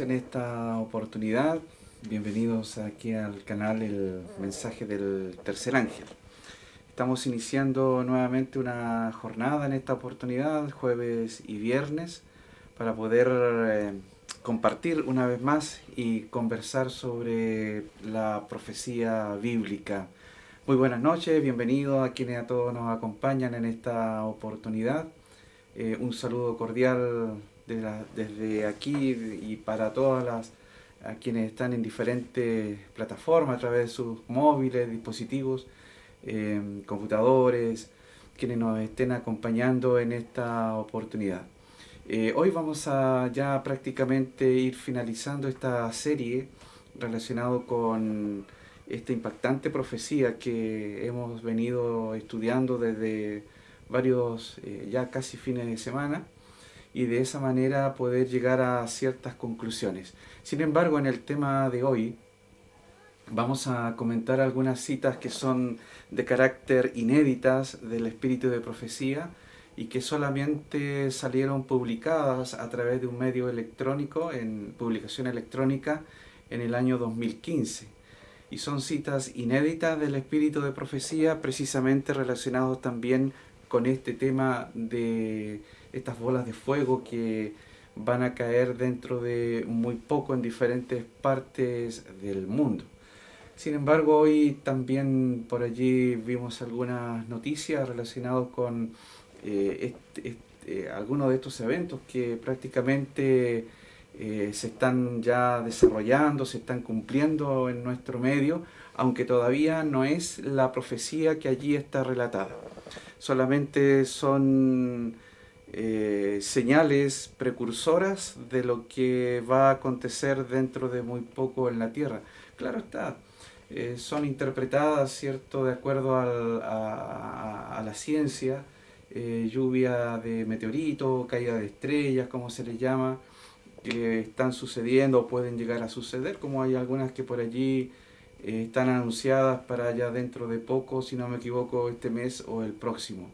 en esta oportunidad. Bienvenidos aquí al canal El Mensaje del Tercer Ángel. Estamos iniciando nuevamente una jornada en esta oportunidad, jueves y viernes, para poder eh, compartir una vez más y conversar sobre la profecía bíblica. Muy buenas noches, bienvenidos a quienes a todos nos acompañan en esta oportunidad. Eh, un saludo cordial desde aquí y para todas las a quienes están en diferentes plataformas a través de sus móviles, dispositivos, eh, computadores, quienes nos estén acompañando en esta oportunidad. Eh, hoy vamos a ya prácticamente ir finalizando esta serie relacionado con esta impactante profecía que hemos venido estudiando desde varios eh, ya casi fines de semana y de esa manera poder llegar a ciertas conclusiones. Sin embargo, en el tema de hoy vamos a comentar algunas citas que son de carácter inéditas del espíritu de profecía y que solamente salieron publicadas a través de un medio electrónico, en publicación electrónica, en el año 2015. Y son citas inéditas del espíritu de profecía, precisamente relacionados también con este tema de estas bolas de fuego que van a caer dentro de muy poco en diferentes partes del mundo. Sin embargo, hoy también por allí vimos algunas noticias relacionadas con eh, eh, algunos de estos eventos que prácticamente eh, se están ya desarrollando, se están cumpliendo en nuestro medio, aunque todavía no es la profecía que allí está relatada. Solamente son eh, señales precursoras de lo que va a acontecer dentro de muy poco en la Tierra. Claro está, eh, son interpretadas, ¿cierto?, de acuerdo a, la ciencia, eh, lluvia de meteoritos, caída de estrellas, como se les llama, que están sucediendo o pueden llegar a suceder, como hay algunas que por allí están anunciadas para ya dentro de poco, si no me equivoco, este mes o el próximo.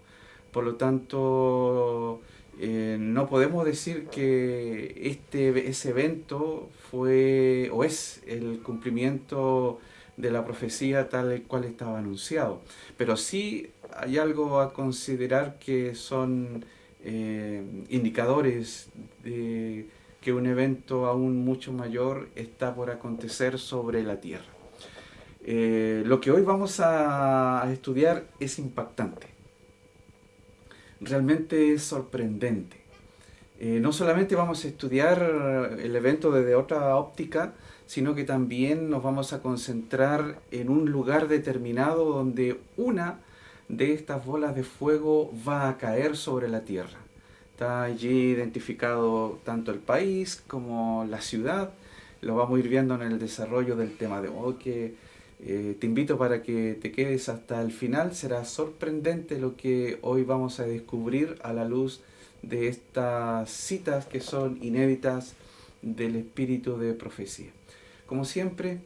Por lo tanto, eh, no podemos decir que este, ese evento fue o es el cumplimiento de la profecía tal cual estaba anunciado. Pero sí hay algo a considerar que son eh, indicadores de que un evento aún mucho mayor está por acontecer sobre la Tierra. Eh, lo que hoy vamos a estudiar es impactante realmente es sorprendente. Eh, no solamente vamos a estudiar el evento desde otra óptica, sino que también nos vamos a concentrar en un lugar determinado donde una de estas bolas de fuego va a caer sobre la Tierra. Está allí identificado tanto el país como la ciudad. Lo vamos a ir viendo en el desarrollo del tema de hoy, eh, te invito para que te quedes hasta el final, será sorprendente lo que hoy vamos a descubrir a la luz de estas citas que son inéditas del espíritu de profecía. Como siempre,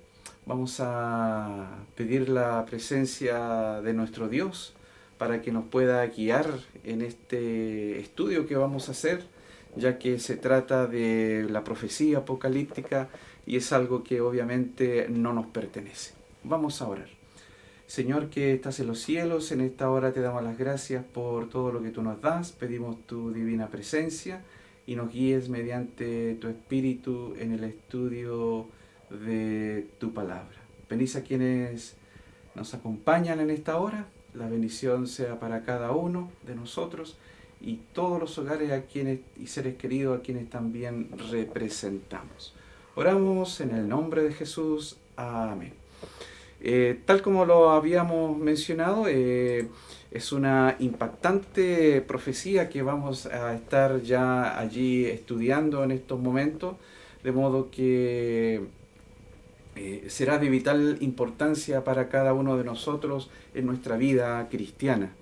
vamos a pedir la presencia de nuestro Dios para que nos pueda guiar en este estudio que vamos a hacer, ya que se trata de la profecía apocalíptica y es algo que obviamente no nos pertenece. Vamos a orar. Señor que estás en los cielos, en esta hora te damos las gracias por todo lo que tú nos das, pedimos tu divina presencia y nos guíes mediante tu espíritu en el estudio de tu palabra. Bendice a quienes nos acompañan en esta hora, la bendición sea para cada uno de nosotros y todos los hogares a quienes y seres queridos a quienes también representamos. Oramos en el nombre de Jesús. Amén. Eh, tal como lo habíamos mencionado, eh, es una impactante profecía que vamos a estar ya allí estudiando en estos momentos, de modo que eh, será de vital importancia para cada uno de nosotros en nuestra vida cristiana.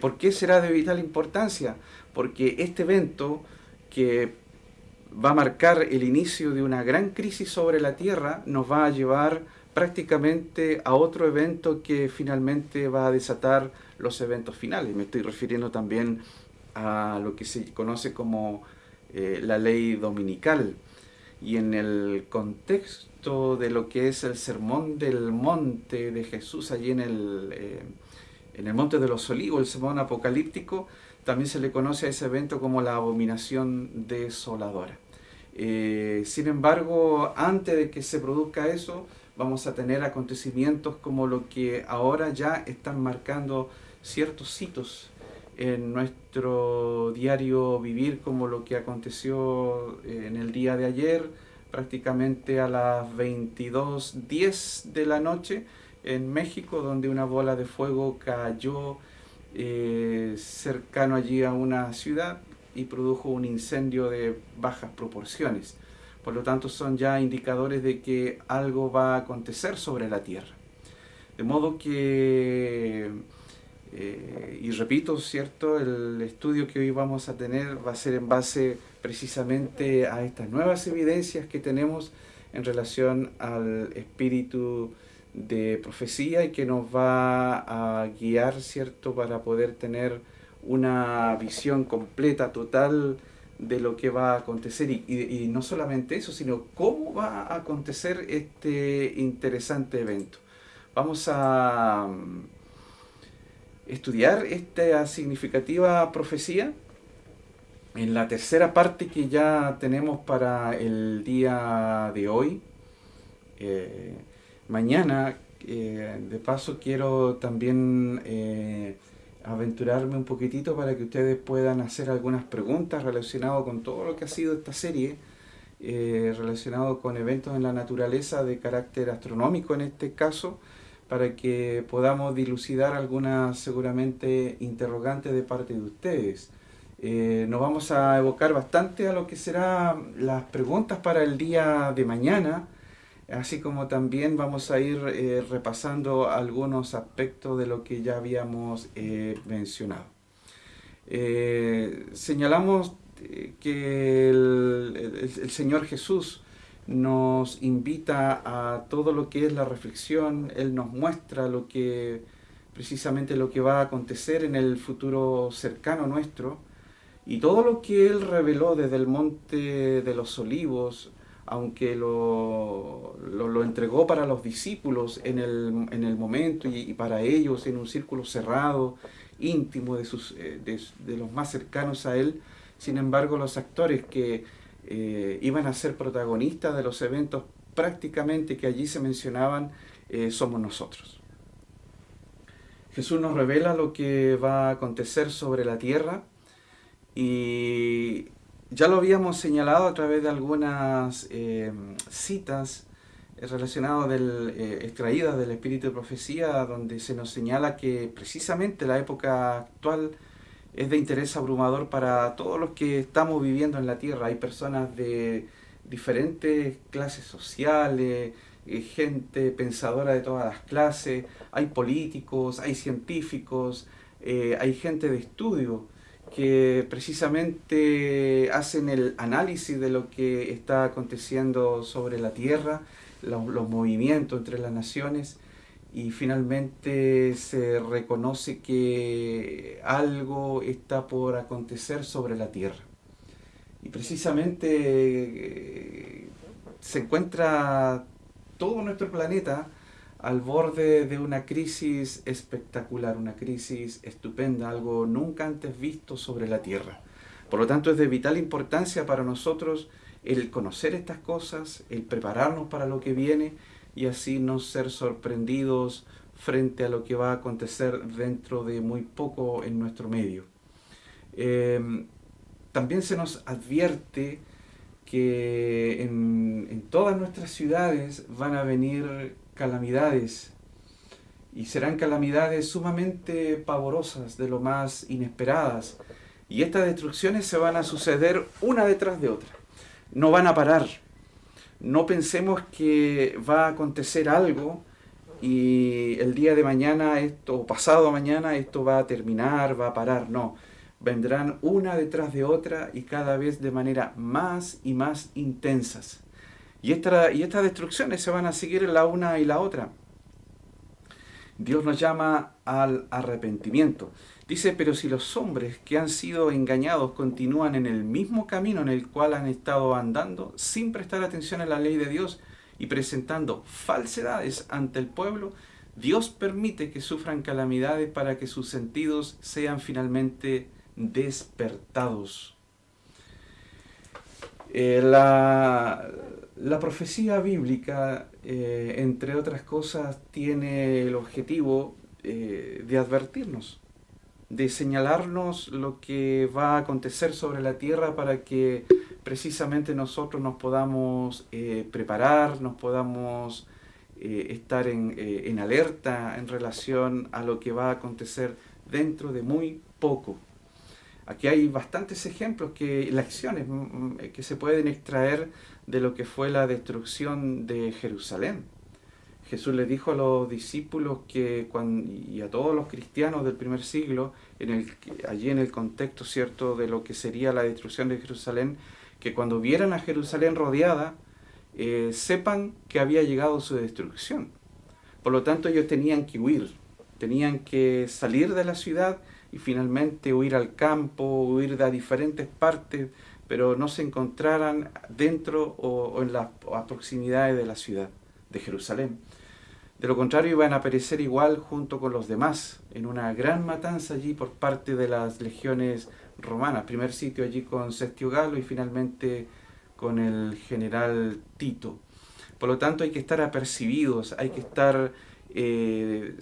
¿Por qué será de vital importancia? Porque este evento que va a marcar el inicio de una gran crisis sobre la tierra nos va a llevar prácticamente a otro evento que finalmente va a desatar los eventos finales. Me estoy refiriendo también a lo que se conoce como eh, la ley dominical. y en el contexto de lo que es el sermón del monte de Jesús allí en el, eh, en el monte de los olivos, el sermón apocalíptico, también se le conoce a ese evento como la abominación desoladora. Eh, sin embargo, antes de que se produzca eso, vamos a tener acontecimientos como lo que ahora ya están marcando ciertos hitos en nuestro diario vivir, como lo que aconteció eh, en el día de ayer, prácticamente a las 22.10 de la noche en México, donde una bola de fuego cayó eh, cercano allí a una ciudad y produjo un incendio de bajas proporciones. Por lo tanto, son ya indicadores de que algo va a acontecer sobre la Tierra. De modo que eh, y repito, ¿cierto? El estudio que hoy vamos a tener va a ser en base precisamente a estas nuevas evidencias que tenemos en relación al espíritu de profecía y que nos va a guiar, ¿cierto? Para poder tener una visión completa, total de lo que va a acontecer y, no solamente eso, sino cómo va a acontecer este interesante evento. Vamos a estudiar esta significativa profecía en la tercera parte que ya tenemos para el día de hoy. Eh, mañana, eh, de paso, quiero también eh, aventurarme un poquitito para que ustedes puedan hacer algunas preguntas relacionadas con todo lo que ha sido esta serie, relacionado con eventos en la naturaleza de carácter astronómico en este caso, para que podamos dilucidar algunas seguramente interrogantes de parte de ustedes. Eh, nos vamos a evocar bastante a lo que serán las preguntas para el día de mañana, así como también vamos a ir eh, repasando algunos aspectos de lo que ya habíamos eh, mencionado. señalamos que el Señor Jesús nos invita a todo lo que es la reflexión, Él nos muestra lo que precisamente lo que va a acontecer en el futuro cercano nuestro y todo lo que Él reveló desde el monte de los olivos, aunque lo, lo, entregó para los discípulos en el, en el momento y, para ellos en un círculo cerrado, íntimo de, sus, eh, de los más cercanos a Él, sin embargo los actores que eh, iban a ser protagonistas de los eventos prácticamente que allí se mencionaban, eh, somos nosotros. Jesús nos revela lo que va a acontecer sobre la tierra y ya lo habíamos señalado a través de algunas eh, citas relacionadas del, extraídas del Espíritu de Profecía, donde se nos señala que precisamente la época actual es de interés abrumador para todos los que estamos viviendo en la Tierra. Hay personas de diferentes clases sociales, eh, gente pensadora de todas las clases, hay políticos, hay científicos, eh, hay gente de estudio que precisamente hacen el análisis de lo que está aconteciendo sobre la Tierra, los movimientos entre las naciones y finalmente se reconoce que algo está por acontecer sobre la Tierra. Y precisamente eh, se encuentra todo nuestro planeta al borde de una crisis espectacular, una crisis estupenda, algo nunca antes visto sobre la Tierra. Por lo tanto, es de vital importancia para nosotros el conocer estas cosas, el prepararnos para lo que viene y así no ser sorprendidos frente a lo que va a acontecer dentro de muy poco en nuestro medio. Em, también se nos advierte que en, en, todas nuestras ciudades van a venir calamidades y serán calamidades sumamente pavorosas, de lo más inesperadas. Y estas destrucciones se van a suceder una detrás de otra. No van a parar no pensemos que va a acontecer algo y el día de mañana esto, o pasado mañana esto va a terminar, va a parar, no. Vendrán una detrás de otra y cada vez de manera más y más intensas. Y, y estas destrucciones se van a seguir la una y la otra. Dios nos llama al arrepentimiento. Dice, pero si los hombres que han sido engañados continúan en el mismo camino en el cual han estado andando, sin prestar atención a la ley de Dios y presentando falsedades ante el pueblo, Dios permite que sufran calamidades para que sus sentidos sean finalmente despertados. Eh, la, la, profecía bíblica, eh, entre otras cosas, tiene el objetivo eh, de advertirnos, de señalarnos lo que va a acontecer sobre la tierra para que precisamente nosotros nos podamos preparar, nos podamos estar en, alerta en relación a lo que va a acontecer dentro de muy poco. Aquí hay bastantes ejemplos, que lecciones mm, mm, que se pueden extraer de lo que fue la destrucción de Jerusalén. Jesús le dijo a los discípulos que y a todos los cristianos del primer siglo, allí en el contexto cierto de lo que sería la destrucción de Jerusalén, que cuando vieran a Jerusalén rodeada, eh, sepan que había llegado su destrucción. Por lo tanto, ellos tenían que huir, tenían que salir de la ciudad y finalmente huir al campo, huir a diferentes partes, pero no se encontraran dentro o, en las proximidades de la ciudad de Jerusalén. De lo contrario iban a perecer igual junto con los demás, en una gran matanza allí por parte de las legiones romanas. Primer sitio allí con Sestio Galo y finalmente con el general Tito. Por lo tanto hay que estar apercibidos, hay que estar, eh,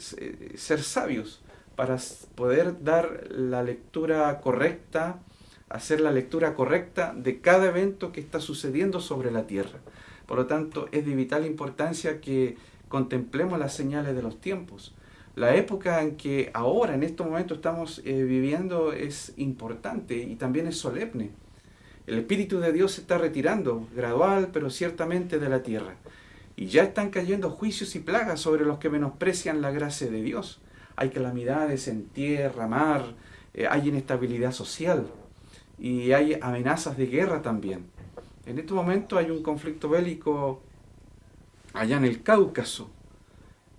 ser sabios para poder dar la lectura correcta, hacer la lectura correcta de cada evento que está sucediendo sobre la Tierra. Por lo tanto, es de vital importancia que contemplemos las señales de los tiempos. La época en que ahora, en estos momentos, estamos eh, viviendo es importante y también es solemne. El Espíritu de Dios se está retirando, gradual, pero ciertamente de la tierra. Y ya están cayendo juicios y plagas sobre los que menosprecian la gracia de Dios hay calamidades en tierra, mar, eh, hay inestabilidad social y hay amenazas de guerra también. En este momento hay un conflicto bélico allá en el Cáucaso,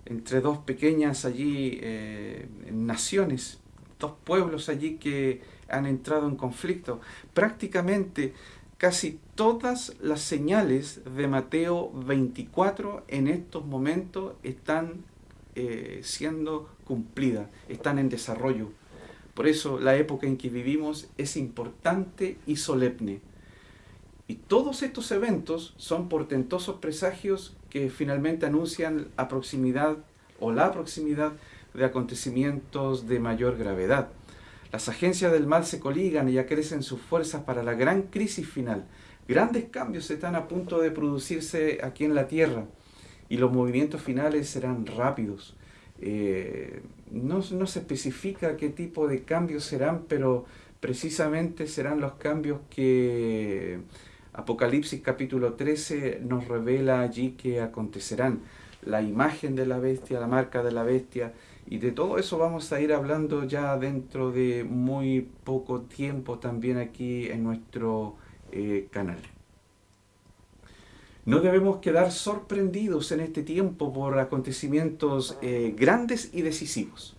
entre dos pequeñas allí eh, naciones, dos pueblos allí que han entrado en conflicto. Prácticamente casi todas las señales de Mateo 24 en estos momentos están eh, siendo cumplida, están en desarrollo. Por eso la época en que vivimos es importante y solemne. Y todos estos eventos son portentosos presagios que finalmente anuncian la proximidad o la proximidad de acontecimientos de mayor gravedad. Las agencias del mal se coligan y acrecen sus fuerzas para la gran crisis final. Grandes cambios están a punto de producirse aquí en la Tierra y los movimientos finales serán rápidos. Eh, no, no, se especifica qué tipo de cambios serán, pero precisamente serán los cambios que Apocalipsis capítulo 13 nos revela allí que acontecerán. La imagen de la bestia, la marca de la bestia, y de todo eso vamos a ir hablando ya dentro de muy poco tiempo también aquí en nuestro eh, canal. No debemos quedar sorprendidos en este tiempo por acontecimientos eh, grandes y decisivos.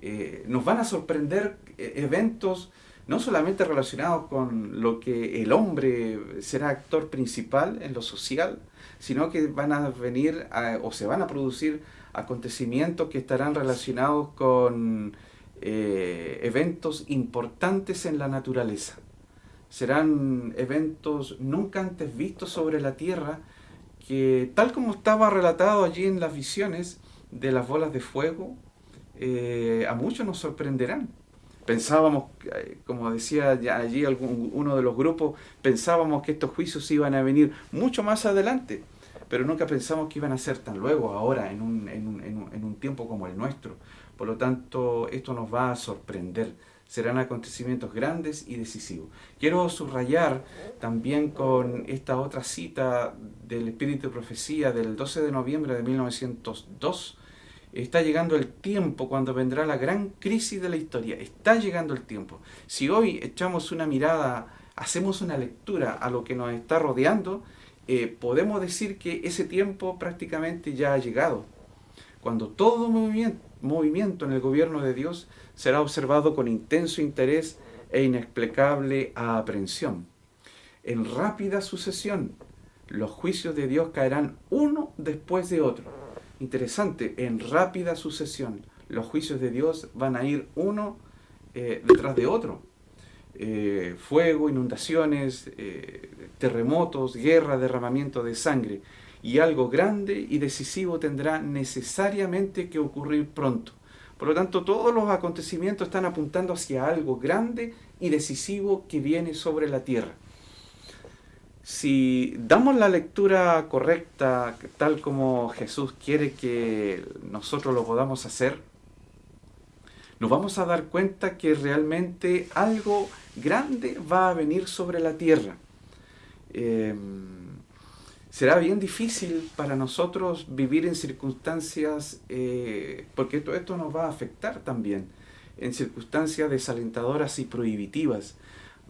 Eh, nos van a sorprender eh, eventos no solamente relacionados con lo que el hombre será actor principal en lo social, sino que van a venir o se van a producir acontecimientos que estarán relacionados con eventos importantes en la naturaleza serán eventos nunca antes vistos sobre la Tierra, que tal como estaba relatado allí en las visiones de las bolas de fuego, eh, a muchos nos sorprenderán. Pensábamos, eh, como decía allí algún, uno de los grupos, pensábamos que estos juicios iban a venir mucho más adelante, pero nunca pensamos que iban a ser tan luego, ahora, en un, en un, en un tiempo como el nuestro. Por lo tanto, esto nos va a sorprender serán acontecimientos grandes y decisivos. Quiero subrayar también con esta otra cita del Espíritu de Profecía del 12 de noviembre de 1902, Está llegando el tiempo cuando vendrá la gran crisis de la historia. Está llegando el tiempo. Si hoy echamos una mirada, hacemos una lectura a lo que nos está rodeando, eh, podemos decir que ese tiempo prácticamente ya ha llegado. cuando todo movimiento en el gobierno de Dios será observado con intenso interés e inexplicable aprensión. En rápida sucesión, los juicios de Dios caerán uno después de otro. Interesante, en rápida sucesión, los juicios de Dios van a ir uno eh, detrás de otro. Eh, fuego, inundaciones, eh, terremotos, guerra, derramamiento de sangre. Y algo grande y decisivo tendrá necesariamente que ocurrir pronto. Por lo tanto, todos los acontecimientos están apuntando hacia algo grande y decisivo que viene sobre la tierra. Si damos la lectura correcta, tal como Jesús quiere que nosotros lo podamos hacer, nos vamos a dar cuenta que realmente algo grande va a venir sobre la tierra. Em, será bien difícil para nosotros vivir en circunstancias, eh, porque todo esto nos va a afectar también, en circunstancias desalentadoras y prohibitivas.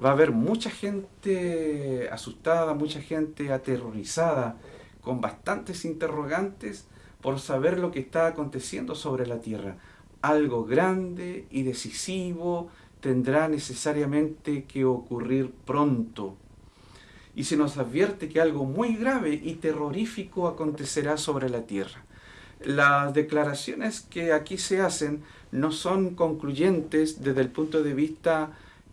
Va a haber mucha gente asustada, mucha gente aterrorizada, con bastantes interrogantes por saber lo que está aconteciendo sobre la tierra. Algo grande y decisivo, tendrá necesariamente que ocurrir pronto. Y se nos advierte que algo muy grave y terrorífico acontecerá sobre la tierra. Las declaraciones que aquí se hacen no son concluyentes desde el punto de vista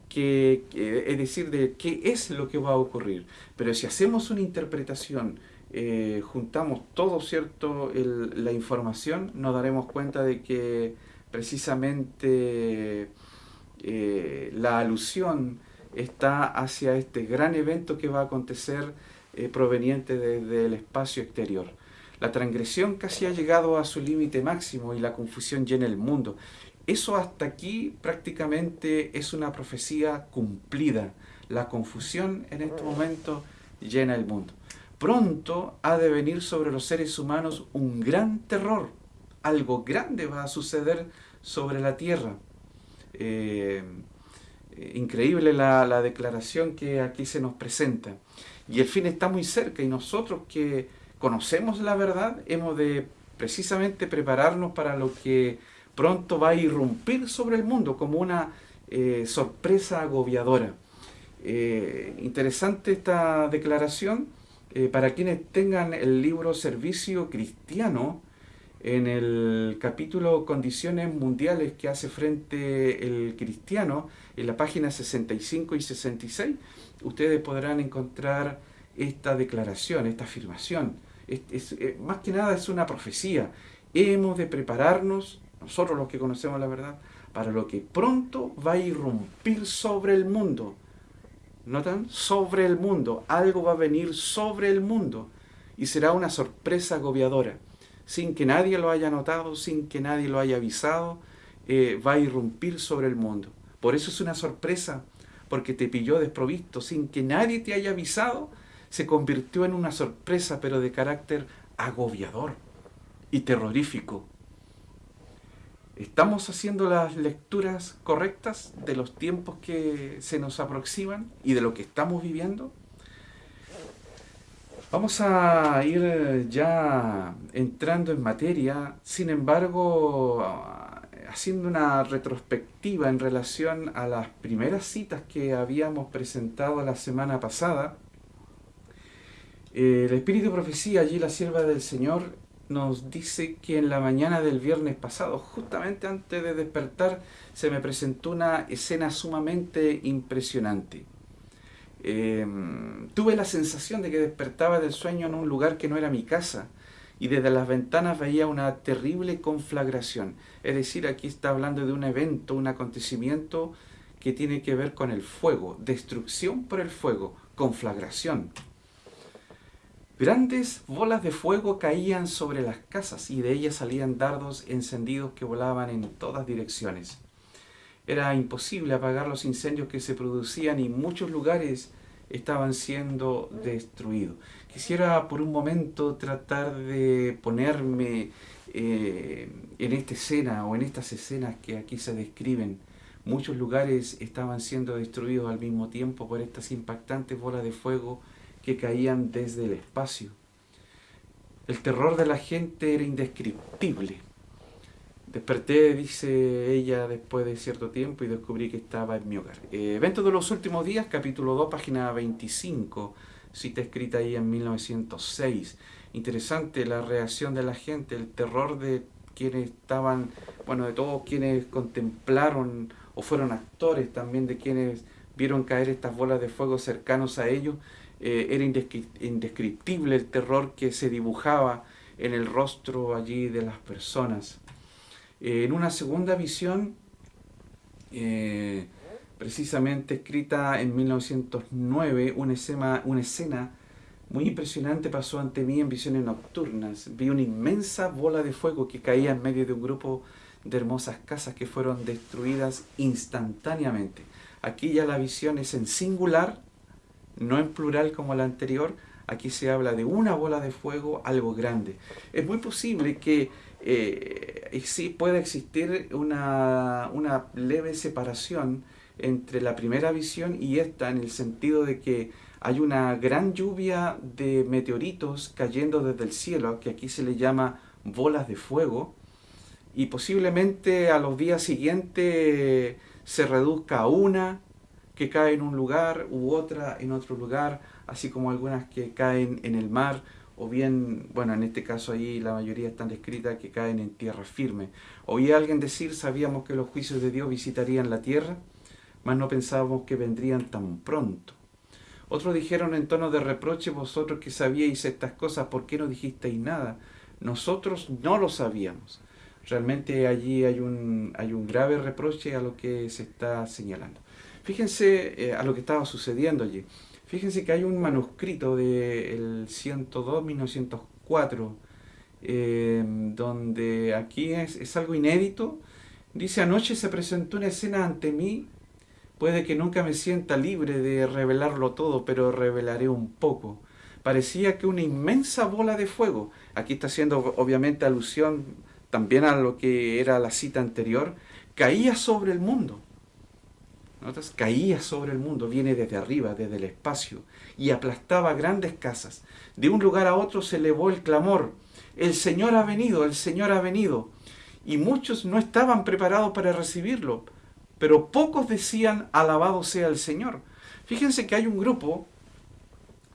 que, es decir, de qué es lo que va a ocurrir. Pero si hacemos una interpretación, eh, juntamos todo cierto la información, nos daremos cuenta de que precisamente eh, la alusión está hacia este gran evento que va a acontecer eh, proveniente desde el espacio exterior. La transgresión casi ha llegado a su límite máximo y la confusión llena el mundo. Eso hasta aquí prácticamente es una profecía cumplida. La confusión en este momento llena el mundo. Pronto ha de venir sobre los seres humanos un gran terror. Algo grande va a suceder sobre la tierra. Eh, increíble la, declaración que aquí se nos presenta. Y el fin está muy cerca y nosotros que conocemos la verdad hemos de precisamente prepararnos para lo que pronto va a irrumpir sobre el mundo como una eh, sorpresa agobiadora. Eh, interesante esta declaración. para quienes tengan el libro Servicio Cristiano, en el capítulo Condiciones Mundiales que hace frente el cristiano, en la página 65 y 66, ustedes podrán encontrar esta declaración, esta afirmación. Eh, más que nada es una profecía. Hemos de prepararnos, nosotros los que conocemos la verdad, para lo que pronto va a irrumpir sobre el mundo. ¿Notan? Sobre el mundo. Algo va a venir sobre el mundo y será una sorpresa agobiadora sin que nadie lo haya notado, sin que nadie lo haya avisado, eh, va a irrumpir sobre el mundo. Por eso es una sorpresa, porque te pilló desprovisto, sin que nadie te haya avisado, se convirtió en una sorpresa, pero de carácter agobiador y terrorífico. ¿Estamos haciendo las lecturas correctas de los tiempos que se nos aproximan y de lo que estamos viviendo? Vamos a ir eh, ya entrando en materia, sin embargo, haciendo una retrospectiva en relación a las primeras citas que habíamos presentado la semana pasada. El Espíritu de Profecía, allí la sierva del Señor, nos dice que en la mañana del viernes pasado, justamente antes de despertar, se me presentó una escena sumamente impresionante. Em, tuve la sensación de que despertaba del sueño en un lugar que no era mi casa y desde las ventanas veía una terrible conflagración. Es decir, aquí está hablando de un evento, un acontecimiento que tiene que ver con el fuego, destrucción por el fuego, conflagración. Grandes bolas de fuego caían sobre las casas y de ellas salían dardos encendidos que volaban en todas direcciones. Era imposible apagar los incendios que se producían y muchos lugares estaban siendo destruidos. Quisiera por un momento tratar de ponerme eh, en esta escena o en estas escenas que aquí se describen. Muchos lugares estaban siendo destruidos al mismo tiempo por estas impactantes bolas de fuego que caían desde el espacio. El terror de la gente era indescriptible. Desperté, dice ella, después de cierto tiempo y descubrí que estaba en mi hogar. Eh, evento de los últimos días, capítulo 2, página 25, cita escrita ahí en 1906. Interesante la reacción de la gente, el terror de quienes estaban, bueno, de todos quienes contemplaron o fueron actores también de quienes vieron caer estas bolas de fuego cercanos a ellos. Eh, era indescriptible el terror que se dibujaba en el rostro allí de las personas. Eh, en una segunda visión, eh, precisamente escrita en 1909, una escena, una escena muy impresionante pasó ante mí en visiones nocturnas. Vi una inmensa bola de fuego que caía en medio de un grupo de hermosas casas que fueron destruidas instantáneamente. Aquí ya la visión es en singular, no en plural como la anterior. Aquí se habla de una bola de fuego, algo grande. Es muy posible que eh, sí pueda existir una, una leve separación entre la primera visión y esta en el sentido de que hay una gran lluvia de meteoritos cayendo desde el cielo, que aquí se le llama bolas de fuego, y posiblemente a los días siguientes se reduzca a una que cae en un lugar u otra en otro lugar, así como algunas que caen en el mar, o bien, bueno, en este caso ahí la mayoría están descritas que caen en tierra firme. Oí a alguien decir, sabíamos que los juicios de Dios visitarían la tierra, mas no pensábamos que vendrían tan pronto. Otros dijeron en tono de reproche, vosotros que sabíais estas cosas, ¿por qué no dijisteis nada? Nosotros no lo sabíamos. Realmente allí hay un, hay un grave reproche a lo que se está señalando. Fíjense eh, a lo que estaba sucediendo allí. Fíjense que hay un manuscrito del 102, 1904, eh, donde aquí es, es algo inédito. Dice, anoche se presentó una escena ante mí Puede que nunca me sienta libre de revelarlo todo, pero revelaré un poco. Parecía que una inmensa bola de fuego, aquí está haciendo obviamente alusión también a lo que era la cita anterior, caía sobre el mundo. Caía sobre el mundo, viene desde arriba, desde el espacio, y aplastaba grandes casas. De un lugar a otro se elevó el clamor, el Señor ha venido, el Señor ha venido. Y muchos no estaban preparados para recibirlo pero pocos decían alabado sea el Señor. Fíjense que hay un grupo,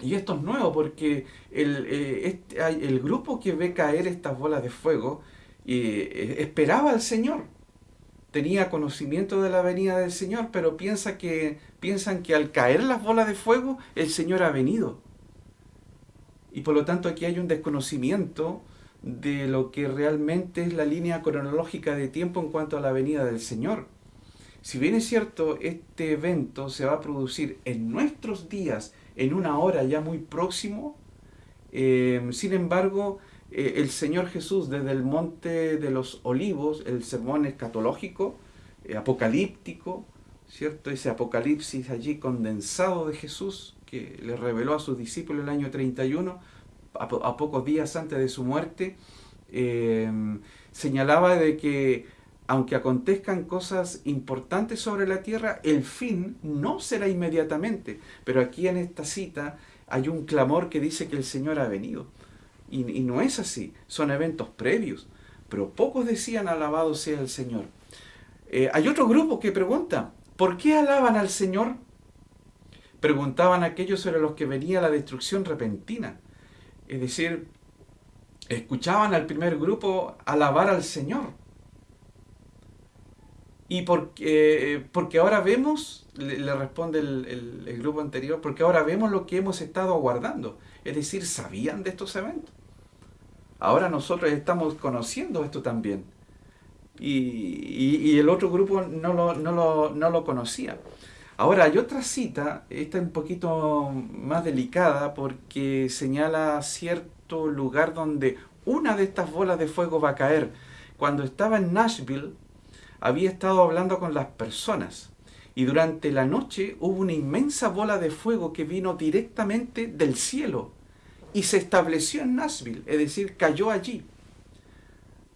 y esto es nuevo porque el, eh, este, grupo que ve caer estas bolas de fuego eh, esperaba al Señor. Tenía conocimiento de la venida del Señor, pero piensa que, piensan que al caer las bolas de fuego el Señor ha venido. Y por lo tanto aquí hay un desconocimiento de lo que realmente es la línea cronológica de tiempo en cuanto a la venida del Señor. Si bien es cierto, este evento se va a producir en nuestros días, en una hora ya muy próximo, eh, sin embargo, eh, el Señor Jesús desde el Monte de los Olivos, el sermón escatológico, eh, apocalíptico, ¿cierto? Ese apocalipsis allí condensado de Jesús que le reveló a sus discípulos el año 31, a, a pocos días antes de su muerte, señalaba de que aunque acontezcan cosas importantes sobre la tierra, el fin no será inmediatamente. Pero aquí en esta cita hay un clamor que dice que el Señor ha venido. Y, no es así, son eventos previos. Pero pocos decían alabado sea el Señor. Eh, hay otro grupo que pregunta, ¿por qué alaban al Señor? Preguntaban aquellos sobre los que venía la destrucción repentina. Es decir, escuchaban al primer grupo alabar al Señor y porque, eh, porque ahora vemos, le, responde el, grupo anterior, porque ahora vemos lo que hemos estado aguardando. Es decir, sabían de estos eventos. Ahora nosotros estamos conociendo esto también. Y, el otro grupo no lo, no, lo, no lo conocía. Ahora hay otra cita, esta es un poquito más delicada porque señala cierto lugar donde una de estas bolas de fuego va a caer. Cuando estaba en Nashville, había estado hablando con las personas y durante la noche hubo una inmensa bola de fuego que vino directamente del cielo y se estableció en Nashville, es decir, cayó allí.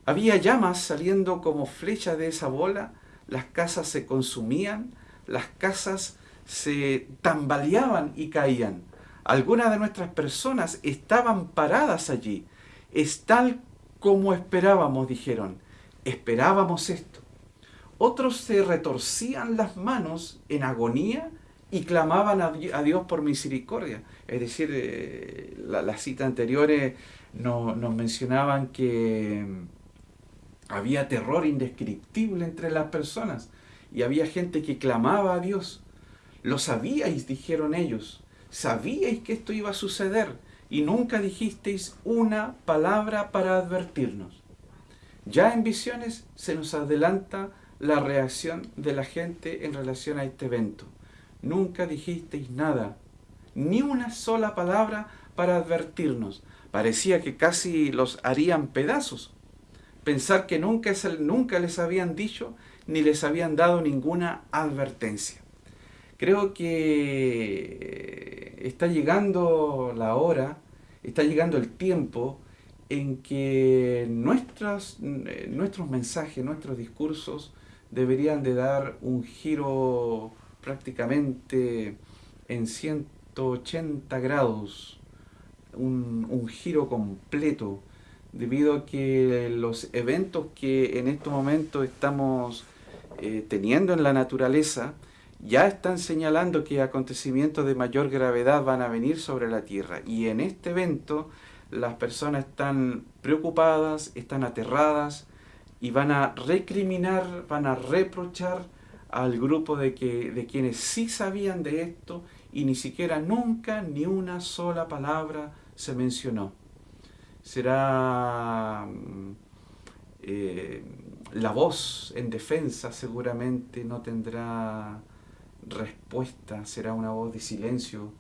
Había llamas saliendo como flechas de esa bola, las casas se consumían, las casas se tambaleaban y caían. Algunas de nuestras personas estaban paradas allí. Es tal como esperábamos, dijeron esperábamos esto. Otros se retorcían las manos en agonía y clamaban a Dios por misericordia. Es decir, eh, las citas anteriores nos mencionaban que mm, había terror indescriptible entre las personas y había gente que clamaba a Dios. Lo sabíais, dijeron ellos, sabíais que esto iba a suceder y nunca dijisteis una palabra para advertirnos. Ya en visiones se nos adelanta la reacción de la gente en relación a este evento. Nunca dijisteis nada, ni una sola palabra para advertirnos. Parecía que casi los harían pedazos. Pensar que nunca, nunca les habían dicho ni les habían dado ninguna advertencia. Creo que está llegando la hora, está llegando el tiempo en que nuestros mensajes, nuestros discursos deberían de dar un giro prácticamente en 180 grados, un, giro completo, debido a que los eventos que en estos momentos estamos eh, teniendo en la naturaleza, ya están señalando que acontecimientos de mayor gravedad van a venir sobre la Tierra. Y en este evento las personas están preocupadas, están aterradas y van a recriminar, van a reprochar al grupo de, que, de quienes sí sabían de esto y ni siquiera nunca ni una sola palabra se mencionó. Será... Mm, eh, la voz en defensa seguramente no tendrá respuesta, será una voz de silencio,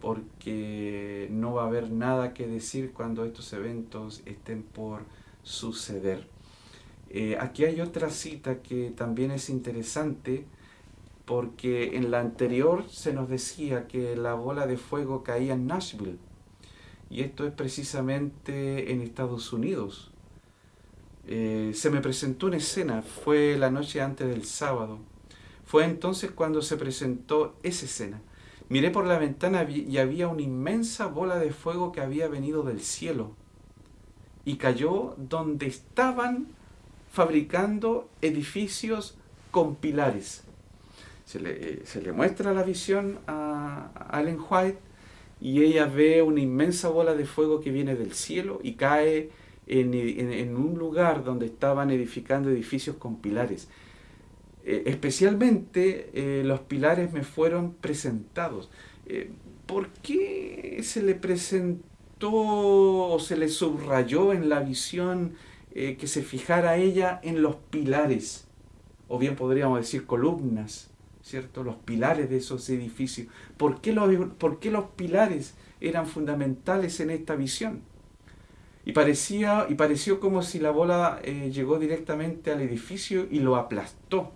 porque no va a haber nada que decir cuando estos eventos estén por suceder. Eh, aquí hay otra cita que también es interesante, porque en la anterior se nos decía que la bola de fuego caía en Nashville, y esto es precisamente en Estados Unidos. Eh, se me presentó una escena, fue la noche antes del sábado. Fue entonces cuando se presentó esa escena. Miré por la ventana y había una inmensa bola de fuego que había venido del cielo y cayó donde estaban fabricando edificios con pilares. Se le, se le muestra la visión a Allen White y ella ve una inmensa bola de fuego que viene del cielo y cae en, un lugar donde estaban edificando edificios con pilares. Eh, especialmente eh, los pilares me fueron presentados. Eh, ¿Por qué se le presentó o se le subrayó en la visión que se fijara ella en los pilares? O bien podríamos decir columnas, ¿cierto? Los pilares de esos edificios. ¿Por qué los, por qué los pilares eran fundamentales en esta visión? y, parecía, y pareció como si la bola eh, llegó directamente al edificio y lo aplastó.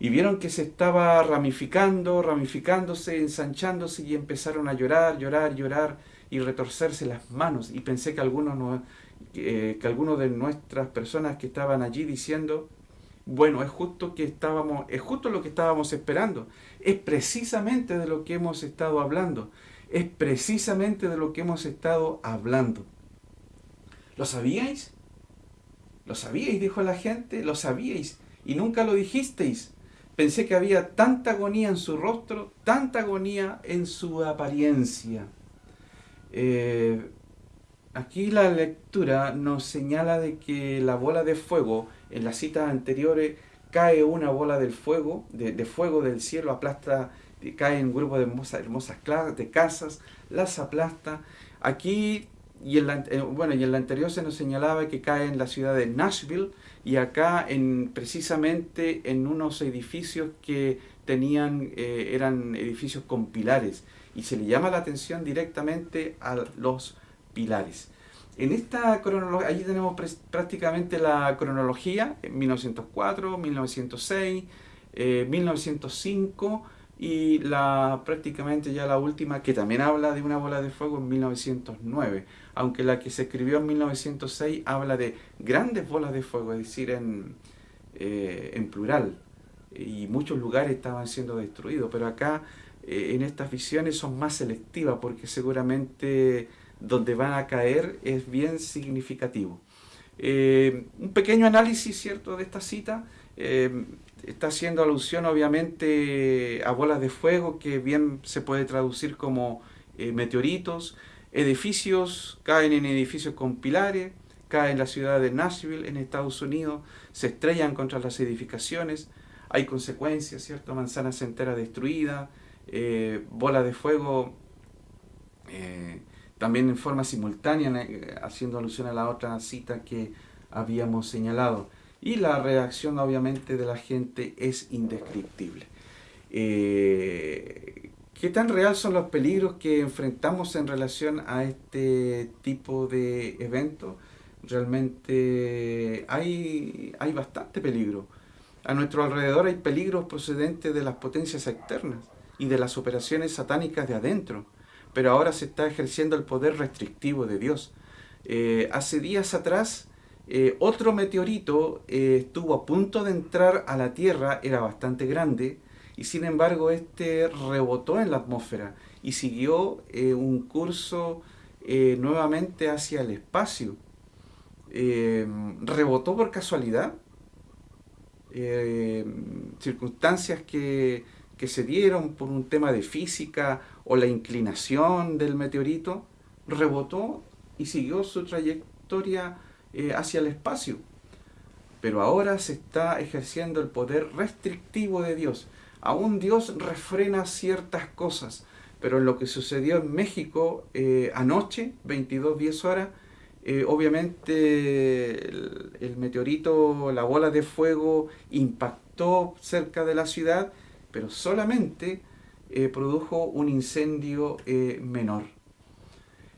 Y vieron que se estaba ramificando, ramificándose, ensanchándose y empezaron a llorar, llorar, llorar y retorcerse las manos. Y pensé que algunos, no, que algunos de nuestras personas que estaban allí diciendo, bueno, es justo, que estábamos, es justo lo que estábamos esperando. Es precisamente de lo que hemos estado hablando. Es precisamente de lo que hemos estado hablando. ¿Lo sabíais? ¿Lo sabíais? Dijo la gente. ¿Lo sabíais? Y nunca lo dijisteis. Pensé que había tanta agonía en su rostro, tanta agonía en su apariencia. Eh, aquí la lectura nos señala de que la bola de fuego, en las citas anteriores, cae una bola del fuego, de, fuego del cielo, aplasta, cae en un grupo de hermosas, hermosas de casas, las aplasta. Aquí y en, la, eh, bueno, y en la anterior se nos señalaba que cae en la ciudad de Nashville y acá en, precisamente en unos edificios que tenían, eh, eran edificios con pilares y se le llama la atención directamente a los pilares. En esta cronología, allí tenemos prácticamente la cronología, en 1904, 1906, 1905 y la prácticamente ya la última que también habla de una bola de fuego en 1909 aunque la que se escribió en 1906 habla de grandes bolas de fuego, es decir, en, eh, en plural, y muchos lugares estaban siendo destruidos, pero acá eh, en estas visiones son más selectivas porque seguramente donde van a caer es bien significativo. un pequeño análisis, ¿cierto?, de esta cita. está haciendo alusión, obviamente, a bolas de fuego, que bien se puede traducir como meteoritos. Edificios, caen en edificios con pilares, caen en la ciudad de Nashville, en Estados Unidos, se estrellan contra las edificaciones, hay consecuencias, ¿cierto? Manzanas enteras destruidas, eh, bolas de fuego, eh, también en forma simultánea, eh, haciendo alusión a la otra cita que habíamos señalado. Y la reacción obviamente de la gente es indescriptible. ¿Qué tan real son los peligros que enfrentamos en relación a este tipo de eventos? Realmente hay, hay bastante peligro. A nuestro alrededor hay peligros procedentes de las potencias externas y de las operaciones satánicas de adentro, pero ahora se está ejerciendo el poder restrictivo de Dios. Eh, hace días atrás, eh, otro meteorito eh, estuvo a punto de entrar a la Tierra, era bastante grande, y sin embargo este rebotó en la atmósfera y siguió un curso nuevamente hacia el espacio. Rebotó por casualidad, circunstancias que, que se dieron por un tema de física o la inclinación del meteorito, rebotó y siguió su trayectoria hacia el espacio. Pero ahora se está ejerciendo el poder restrictivo de Dios aún Dios refrena ciertas cosas, pero en lo que sucedió en México eh, anoche, 22, 10 horas, eh, obviamente el, meteorito, la bola de fuego impactó cerca de la ciudad, pero solamente eh, produjo un incendio menor.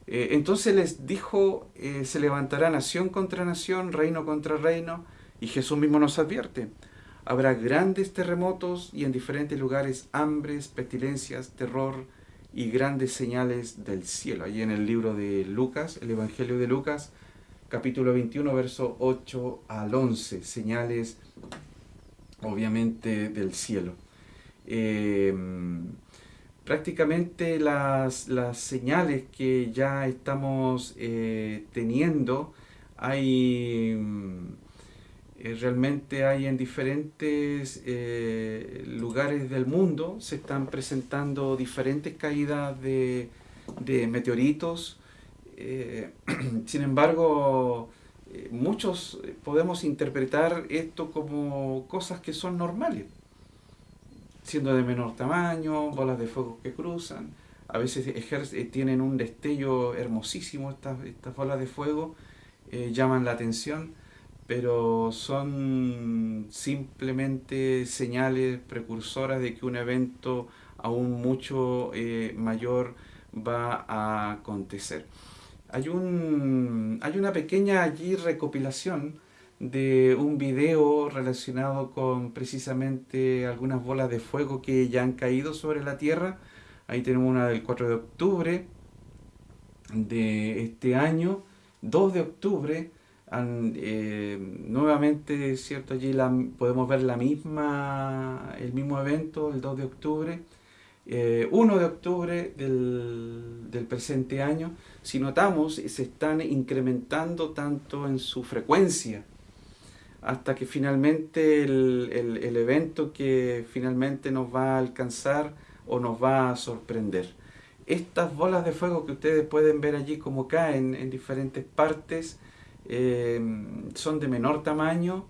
entonces les dijo, se levantará nación contra nación, reino contra reino, y Jesús mismo nos advierte, Habrá grandes terremotos y en diferentes lugares hambres, pestilencias, terror y grandes señales del cielo. Allí en el libro de Lucas, el Evangelio de Lucas, capítulo 21, verso 8 al 11, señales obviamente del cielo. Em, prácticamente las, las, señales que ya estamos eh, teniendo, hay eh, realmente hay en diferentes eh, lugares del mundo, se están presentando diferentes caídas de, meteoritos. Eh, sin embargo, muchos podemos interpretar esto como cosas que son normales, siendo de menor tamaño, bolas de fuego que cruzan. A veces tienen un destello hermosísimo estas, estas bolas de fuego, llaman la atención pero son simplemente señales precursoras de que un evento aún mucho eh, mayor va a acontecer. Hay, un, hay una pequeña allí recopilación de un video relacionado con precisamente algunas bolas de fuego que ya han caído sobre la Tierra. Ahí tenemos una del 4 de octubre de este año, 2 de octubre, eh, nuevamente, cierto, allí la, podemos ver la misma, el mismo evento, el 2 de octubre, 1 eh, de octubre del, del, presente año, si notamos, se están incrementando tanto en su frecuencia, hasta que finalmente el, el, evento que finalmente nos va a alcanzar o nos va a sorprender. Estas bolas de fuego que ustedes pueden ver allí como caen en diferentes partes, Em, son de menor tamaño,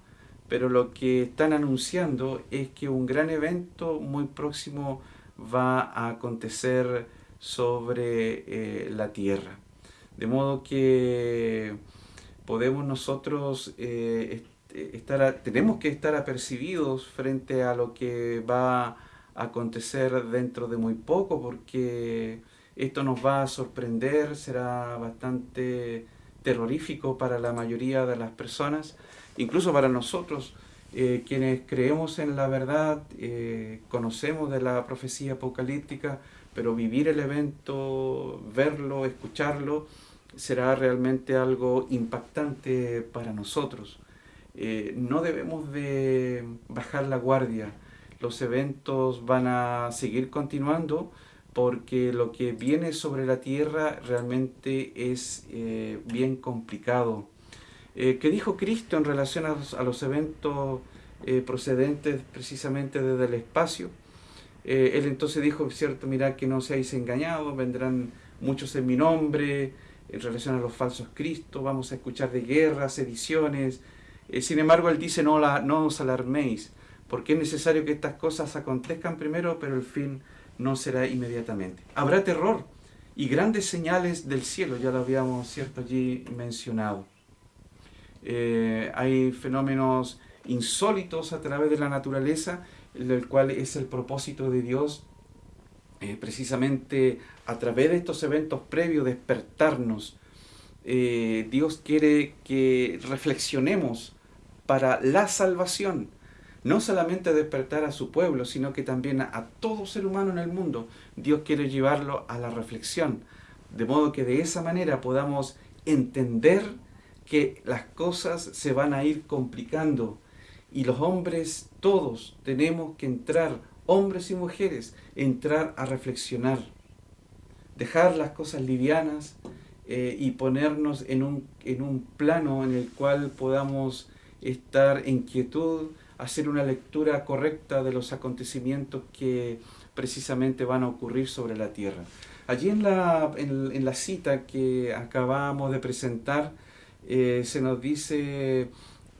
pero lo que están anunciando es que un gran evento muy próximo va a acontecer sobre eh, la Tierra. De modo que podemos nosotros eh, estar, tenemos que estar apercibidos frente a lo que va a acontecer dentro de muy poco, porque esto nos va a sorprender, será bastante terrorífico para la mayoría de las personas, incluso para nosotros, eh, quienes creemos en la verdad, eh, conocemos de la profecía apocalíptica, pero vivir el evento, verlo, escucharlo, será realmente algo impactante para nosotros. Eh, no debemos de bajar la guardia, los eventos van a seguir continuando, porque lo que viene sobre la tierra realmente es eh, bien complicado. Eh, ¿Qué dijo Cristo en relación a los, eventos eh, procedentes precisamente desde el espacio? Él entonces dijo, cierto, mirad que no seáis engañados, vendrán muchos en mi nombre, en relación a los falsos cristos, vamos a escuchar de guerras, ediciones. sin embargo, él dice, no, la, no os alarméis, porque es necesario que estas cosas acontezcan primero, pero el fin no será inmediatamente. Habrá terror y grandes señales del cielo, ya lo habíamos cierto allí mencionado. Eh, hay fenómenos insólitos a través de la naturaleza, el cual es el propósito de Dios, eh, precisamente a través de estos eventos previos, despertarnos. Eh, Dios quiere que reflexionemos para la salvación, no solamente despertar a su pueblo, sino que también a, todo ser humano en el mundo. Dios quiere llevarlo a la reflexión, de modo que de esa manera podamos entender que las cosas se van a ir complicando. Y los hombres todos tenemos que entrar, hombres y mujeres, entrar a reflexionar, dejar las cosas livianas eh, y ponernos en un, en un plano en el cual podamos estar en quietud, hacer una lectura correcta de los acontecimientos que precisamente van a ocurrir sobre la tierra. Allí en la, en, la cita que acabamos de presentar, eh, se nos dice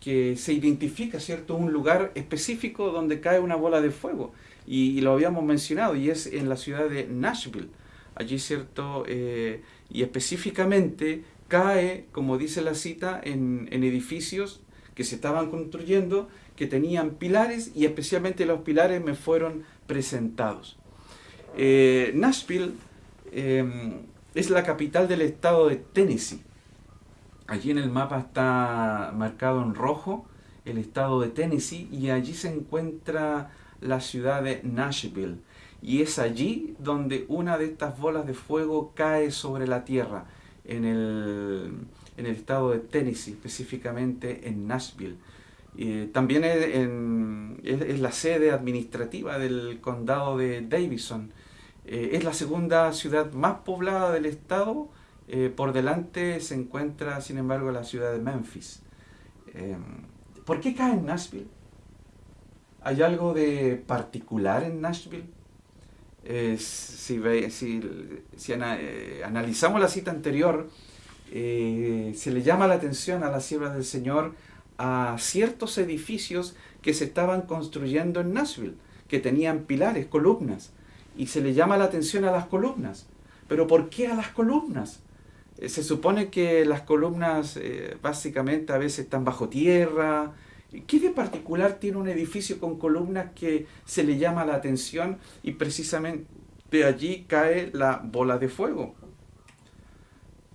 que se identifica ¿cierto? un lugar específico donde cae una bola de fuego. Y, lo habíamos mencionado, y es en la ciudad de Nashville. Allí, ¿cierto? Eh, y específicamente cae, como dice la cita, en, en edificios que se estaban construyendo que tenían pilares y especialmente los pilares me fueron presentados. Eh, Nashville em, es la capital del estado de Tennessee. Allí en el mapa está marcado en rojo el estado de Tennessee y allí se encuentra la ciudad de Nashville. Y es allí donde una de estas bolas de fuego cae sobre la tierra, en el, en el estado de Tennessee, específicamente en Nashville también es, la sede administrativa del condado de Davison. Eh, es la segunda ciudad más poblada del estado. Eh, por delante se encuentra, sin embargo, la ciudad de Memphis. Eh, ¿Por qué cae en Nashville? ¿Hay algo de particular en Nashville? Si, si, analizamos la cita anterior, se le llama la atención a las siervas del Señor a ciertos edificios que se estaban construyendo en Nashville, que tenían pilares, columnas, y se le llama la atención a las columnas. Pero ¿por qué a las columnas? Eh, se supone que las columnas eh, básicamente a veces están bajo tierra. ¿Qué de particular tiene un edificio con columnas que se le llama la atención y precisamente allí cae la bola de fuego?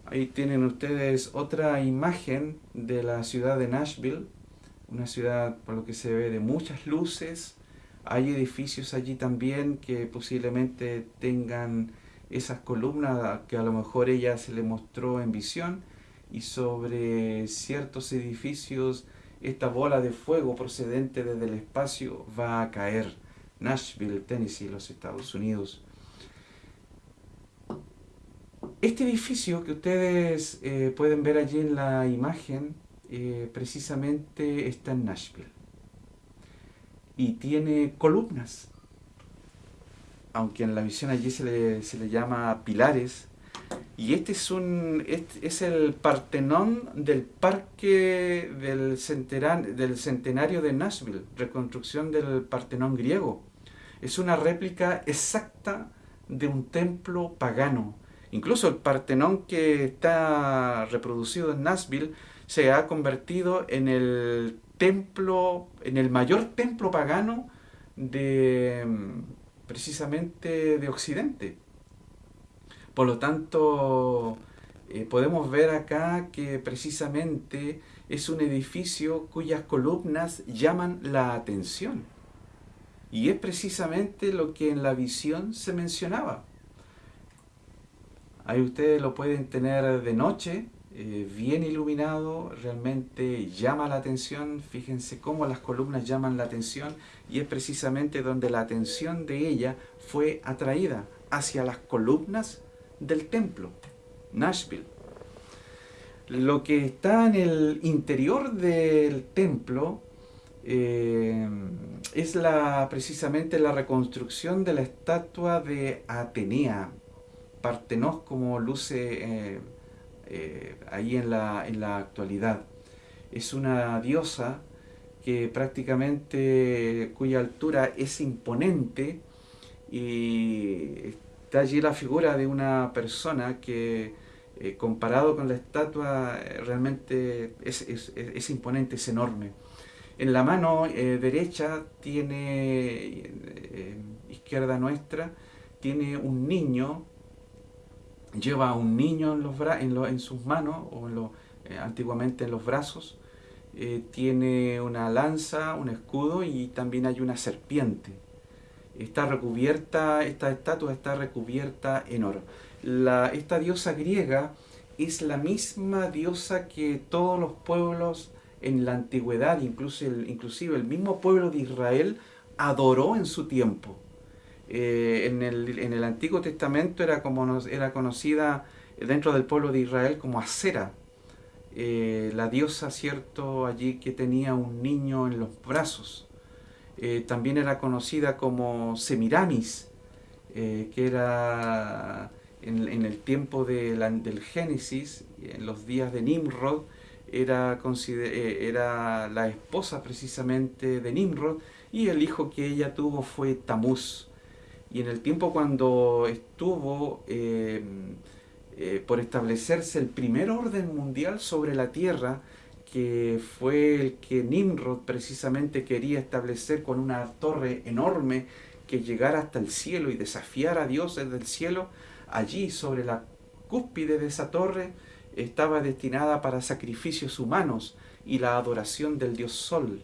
Ahí tienen ustedes otra imagen de la ciudad de Nashville, una ciudad por lo que se ve de muchas luces. Hay edificios allí también que posiblemente tengan esas columnas que a lo mejor ella se le mostró en visión y sobre ciertos edificios esta bola de fuego procedente desde el espacio va a caer. Nashville, Tennessee, los Estados Unidos. Este edificio que ustedes eh, pueden ver allí en la imagen, eh, precisamente está en Nashville. Y tiene columnas, aunque en la visión allí se le, llama pilares. Y este es, un, este es el Partenón del Parque del, del Centenario de Nashville, reconstrucción del Partenón griego. Es una réplica exacta de un templo pagano Incluso el Partenón que está reproducido en Nashville se ha convertido en el templo, en el mayor templo pagano de precisamente de Occidente. Por lo tanto, eh, podemos ver acá que precisamente es un edificio cuyas columnas llaman la atención. Y es precisamente lo que en la visión se mencionaba. Ahí ustedes lo pueden tener de noche, eh, bien iluminado, realmente llama la atención. Fíjense cómo las columnas llaman la atención y es precisamente donde la atención de ella fue atraída hacia las columnas del templo, Nashville. Lo que está en el interior del templo eh, es la, precisamente la reconstrucción de la estatua de Atenea, Partenos como luce eh, eh, ahí en la, en la actualidad. Es una diosa que prácticamente cuya altura es imponente y está allí la figura de una persona que eh, comparado con la estatua eh, realmente es, imponente, es enorme. En la mano eh, derecha tiene, izquierda nuestra, tiene un niño, lleva a un niño en, los en, en sus manos, o antiguamente en los brazos, tiene una lanza, un escudo y también hay una serpiente. Está recubierta, esta estatua está recubierta en oro esta diosa griega es la misma diosa que todos los pueblos en la antigüedad, incluso el, inclusive el mismo pueblo de Israel, adoró en su tiempo. Eh, en, el, Antiguo Testamento era, como era conocida dentro del pueblo de Israel como Acera, eh, la diosa, cierto, allí que tenía un niño en los brazos. Eh, también era conocida como Semiramis, que era en, el tiempo del Génesis, en los días de Nimrod, era, eh, era la esposa precisamente de Nimrod y el hijo que ella tuvo fue Tamuz. Y en el tiempo cuando estuvo eh, eh, por establecerse el primer orden mundial sobre la tierra, que fue el que Nimrod precisamente quería establecer con una torre enorme que llegara hasta el cielo y desafiar a Dios desde el cielo, allí sobre la cúspide de esa torre estaba destinada para sacrificios humanos y la adoración del dios Sol.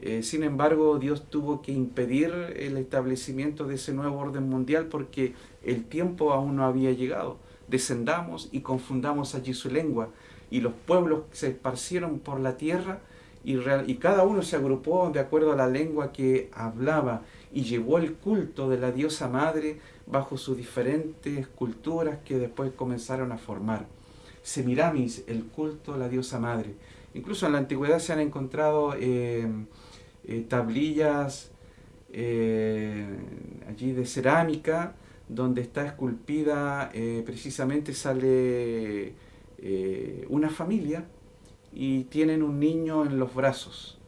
Eh, sin embargo, Dios tuvo que impedir el establecimiento de ese nuevo orden mundial porque el tiempo aún no había llegado. Descendamos y confundamos allí su lengua. Y los pueblos se esparcieron por la tierra y, y cada uno se agrupó de acuerdo a la lengua que hablaba y llevó el culto de la diosa madre bajo sus diferentes culturas que después comenzaron a formar. Semiramis, el culto a la diosa madre. Incluso en la antigüedad se han encontrado eh, eh, tablillas eh, allí de cerámica donde está esculpida, precisamente sale una familia y tienen un niño en los brazos.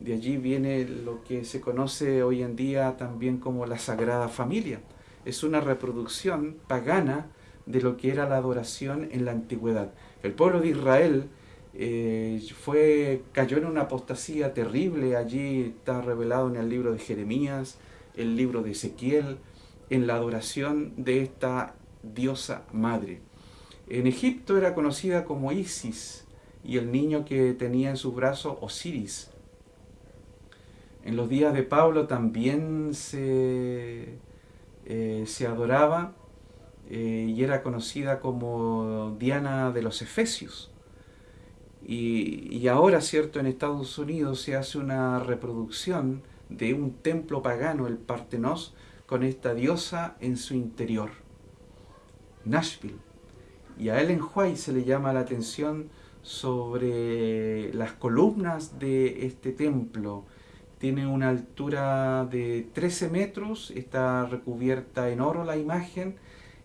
De allí viene lo que se conoce hoy en día también como la Sagrada Familia es una reproducción pagana de lo que era la adoración en la antigüedad. El pueblo de Israel eh, fue, cayó en una apostasía terrible, allí está revelado en el libro de Jeremías, el libro de Ezequiel, en la adoración de esta diosa madre. En Egipto era conocida como Isis y el niño que tenía en sus brazos Osiris. En los días de Pablo también se eh, se adoraba eh, y era conocida como Diana de los Efesios. Y, ahora, ¿cierto? En Estados Unidos se hace una reproducción de un templo pagano, el Partenos, con esta diosa en su interior. Nashville. Y a Ellen White se le llama la atención sobre las columnas de este templo, tiene una altura de 13 metros, está recubierta en oro la imagen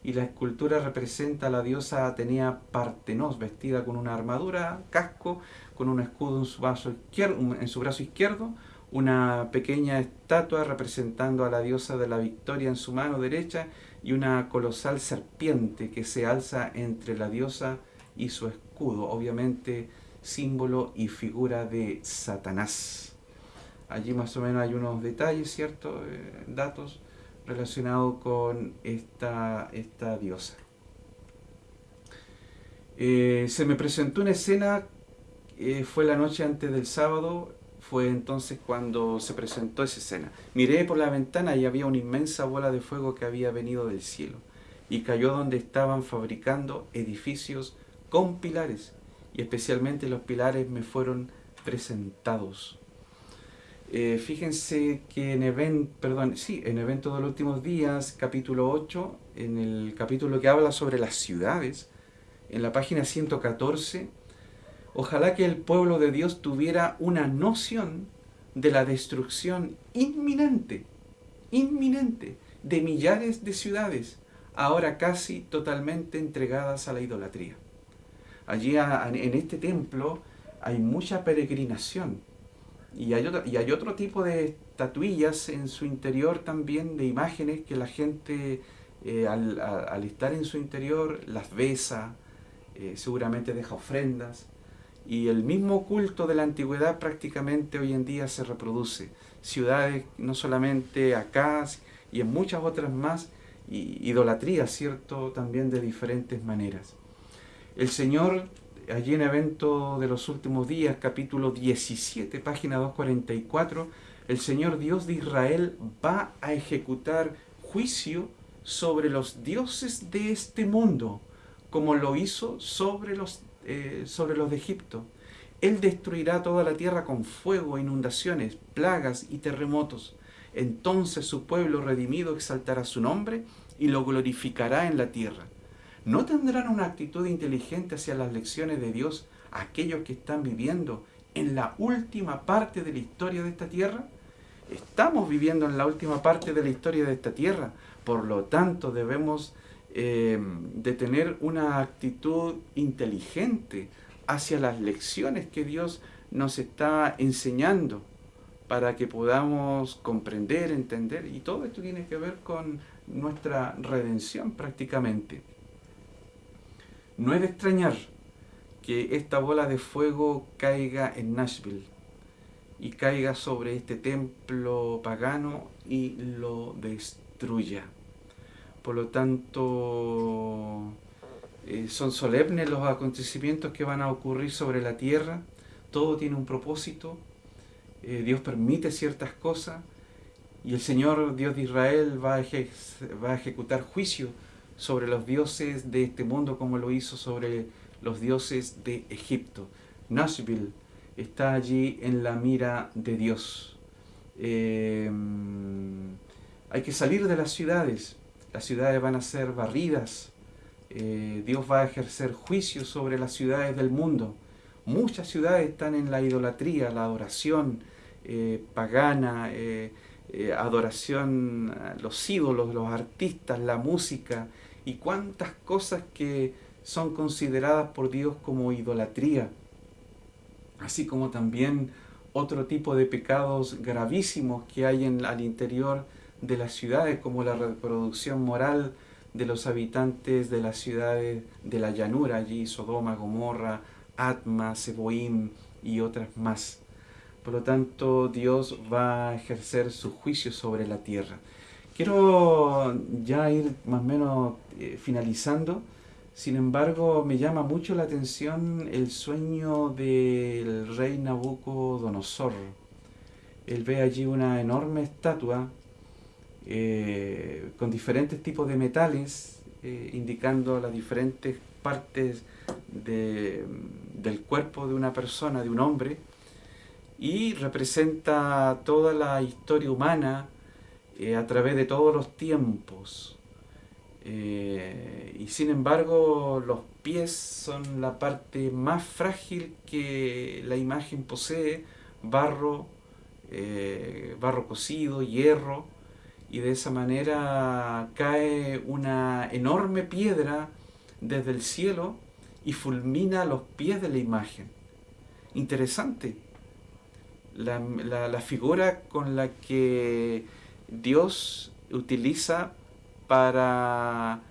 y la escultura representa a la diosa Atenea Partenos, vestida con una armadura, casco, con un escudo en su, brazo izquierdo, en su brazo izquierdo, una pequeña estatua representando a la diosa de la victoria en su mano derecha y una colosal serpiente que se alza entre la diosa y su escudo, obviamente símbolo y figura de Satanás. Allí más o menos hay unos detalles, ¿cierto? Eh, datos relacionados con esta, esta diosa. Eh, se me presentó una escena, eh, fue la noche antes del sábado, fue entonces cuando se presentó esa escena. Miré por la ventana y había una inmensa bola de fuego que había venido del cielo y cayó donde estaban fabricando edificios con pilares y especialmente los pilares me fueron presentados. Eh, fíjense que en, event, perdón, sí, en Evento de los Últimos Días, capítulo 8, en el capítulo que habla sobre las ciudades, en la página 114, Ojalá que el pueblo de Dios tuviera una noción de la destrucción inminente, inminente, de millares de ciudades, ahora casi totalmente entregadas a la idolatría. Allí en este templo hay mucha peregrinación y hay, otro, tipo de estatuillas en su interior también, de imágenes que la gente eh, al, estar en su interior las besa, eh, seguramente deja ofrendas. Y el mismo culto de la antigüedad prácticamente hoy en día se reproduce. Ciudades, no solamente acá y en muchas otras más, idolatría, ¿cierto? También de diferentes maneras. El Señor, allí en Evento de los Últimos Días, capítulo 17, página 244, el Señor Dios de Israel va a ejecutar juicio sobre los dioses de este mundo, como lo hizo sobre los, eh, sobre los de Egipto. Él destruirá toda la tierra con fuego, inundaciones, plagas y terremotos. Entonces su pueblo redimido exaltará su nombre y lo glorificará en la tierra. ¿No tendrán una actitud inteligente hacia las lecciones de Dios aquellos que están viviendo en la última parte de la historia de esta tierra? Estamos viviendo en la última parte de la historia de esta tierra, por lo tanto debemos eh, de tener una actitud inteligente hacia las lecciones que Dios nos está enseñando para que podamos comprender, entender, y todo esto tiene que ver con nuestra redención prácticamente. No es de extrañar que esta bola de fuego caiga en Nashville y caiga sobre este templo pagano y lo destruya. Por lo tanto, eh, son solemnes los acontecimientos que van a ocurrir sobre la tierra. Todo tiene un propósito. Eh, Dios permite ciertas cosas y el Señor Dios de Israel va a, ejecutar juicio sobre los dioses de este mundo como lo hizo sobre los dioses de Egipto. Nashville está allí en la mira de Dios. Eh, hay que salir de las ciudades, las ciudades van a ser barridas, eh, Dios va a ejercer juicio sobre las ciudades del mundo. Muchas ciudades están en la idolatría, la adoración eh, pagana, adoración a los ídolos, los artistas, la música. Y cuántas cosas que son consideradas por Dios como idolatría así como también otro tipo de pecados gravísimos que hay en, al interior de las ciudades, como la reproducción moral de los habitantes de las ciudades de la llanura, allí Sodoma, Gomorra, Atma, Seboim y otras más. Por lo tanto, Dios va a ejercer su juicio sobre la tierra. Quiero ya ir más o menos eh, finalizando. Sin embargo, me llama mucho la atención el sueño del rey Nabucodonosor. Él ve allí una enorme estatua eh, con diferentes tipos de metales, eh, indicando las diferentes partes del cuerpo de una persona, de un hombre, y representa toda la historia humana eh, a través de todos los tiempos. Eh, y sin embargo, los pies son la parte más frágil que la imagen posee, barro, barro cocido, hierro, y de esa manera cae una enorme piedra desde el cielo y fulmina los pies de la imagen. Interesante. La, la figura con la que Dios utiliza para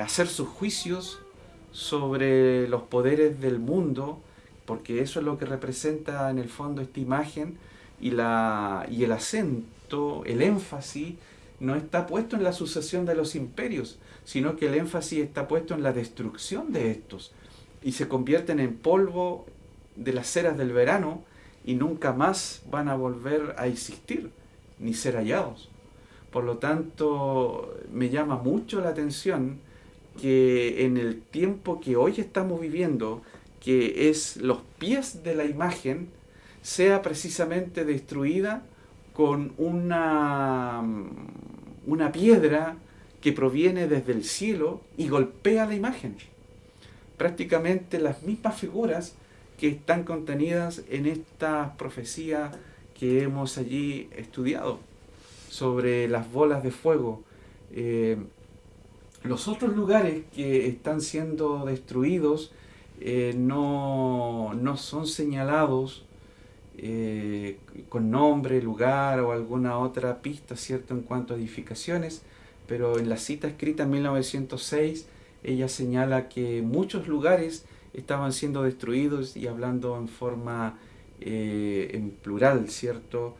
hacer sus juicios sobre los poderes del mundo, porque eso es lo que representa en el fondo esta imagen, y, la, y el acento, el énfasis, no está puesto en la sucesión de los imperios, sino que el énfasis está puesto en la destrucción de estos, y se convierten en polvo de las ceras del verano, y nunca más van a volver a existir, ni ser hallados. Por lo tanto, me llama mucho la atención que en el tiempo que hoy estamos viviendo, que es los pies de la imagen, sea precisamente destruida con una, una piedra que proviene desde el cielo y golpea la imagen. Prácticamente las mismas figuras que están contenidas en esta profecía que hemos allí estudiado sobre las bolas de fuego. Eh, los otros lugares que están siendo destruidos eh, no, no, son señalados eh, con nombre, lugar o alguna otra pista, ¿cierto?, en cuanto a edificaciones, pero en la cita escrita en 1906 ella señala que muchos lugares estaban siendo destruidos y hablando en forma eh, en plural, ¿cierto?,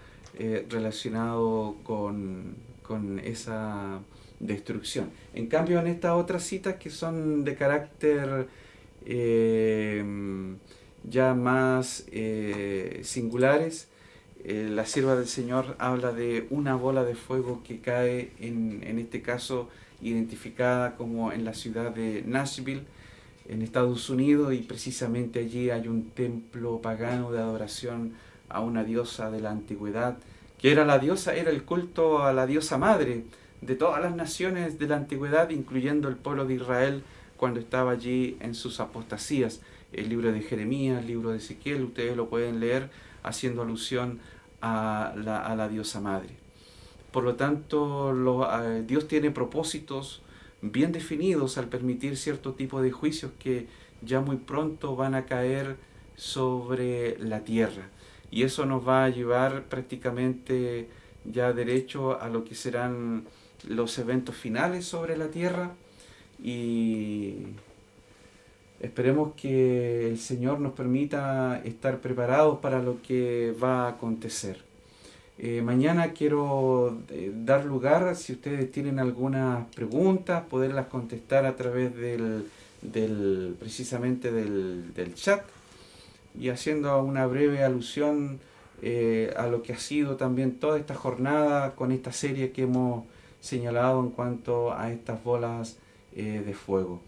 relacionado con, con esa destrucción. En cambio, en estas otras citas que son de carácter eh, ya más eh, singulares, eh, la sierva del Señor habla de una bola de fuego que cae, en, en este caso identificada como en la ciudad de Nashville, en Estados Unidos, y precisamente allí hay un templo pagano de adoración a una diosa de la antigüedad, que era la diosa, era el culto a la diosa madre de todas las naciones de la antigüedad, incluyendo el pueblo de Israel, cuando estaba allí en sus apostasías. El libro de Jeremías, el libro de Ezequiel, ustedes lo pueden leer haciendo alusión a la, diosa madre. Por lo tanto, Dios tiene propósitos bien definidos al permitir cierto tipo de juicios que ya muy pronto van a caer sobre la tierra. Y eso nos va a llevar prácticamente ya derecho a lo que serán los eventos finales sobre la tierra y esperemos que el Señor nos permita estar preparados para lo que va a acontecer. Eh, mañana quiero eh, dar lugar, si ustedes tienen algunas preguntas, poderlas contestar a través del, del precisamente del, del, chat y haciendo una breve alusión eh, a lo que ha sido también toda esta jornada con esta serie que hemos señalado en cuanto a estas bolas de fuego.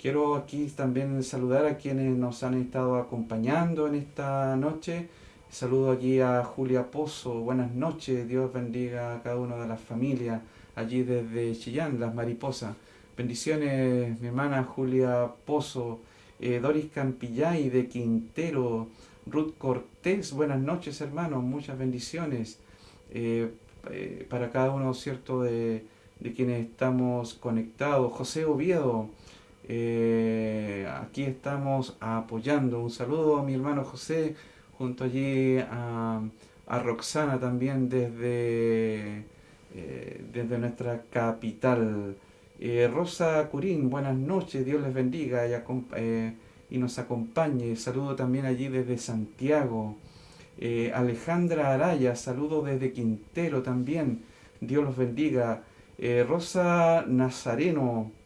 Quiero aquí también saludar a quienes nos han estado acompañando en esta noche. Saludo aquí a Julia Pozo, buenas noches, Dios bendiga a cada una de las familias allí desde Chillán, las mariposas. Bendiciones, mi hermana Julia Pozo, eh, Doris Campillay de Quintero, Ruth Cortés, buenas noches hermanos, muchas bendiciones eh, para cada uno, ¿cierto?, de, de quienes estamos conectados. José Oviedo, eh, aquí estamos apoyando. Un saludo a mi hermano José, junto allí a, Roxana también desde, eh, desde nuestra capital. Eh, Rosa Curín, buenas noches, Dios les bendiga y, nos acompañe. Saludo también allí desde Santiago. Alejandra Araya, saludo desde Quintero también. Dios los bendiga. Rosa Nazareno.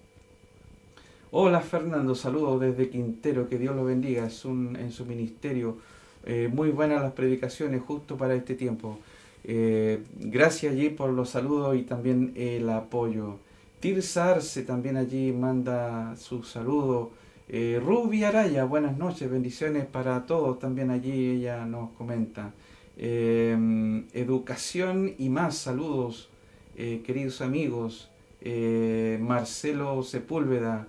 Hola Fernando, saludos desde Quintero, que Dios lo bendiga es un, en su ministerio. Eh, muy buenas las predicaciones justo para este tiempo. Eh, gracias allí por los saludos y también el apoyo. Tirsarse también allí manda su saludo. Rubia Araya, buenas noches, bendiciones para todos. También allí ella nos comenta. educación y más, saludos. Eh, queridos amigos, eh, Marcelo Sepúlveda,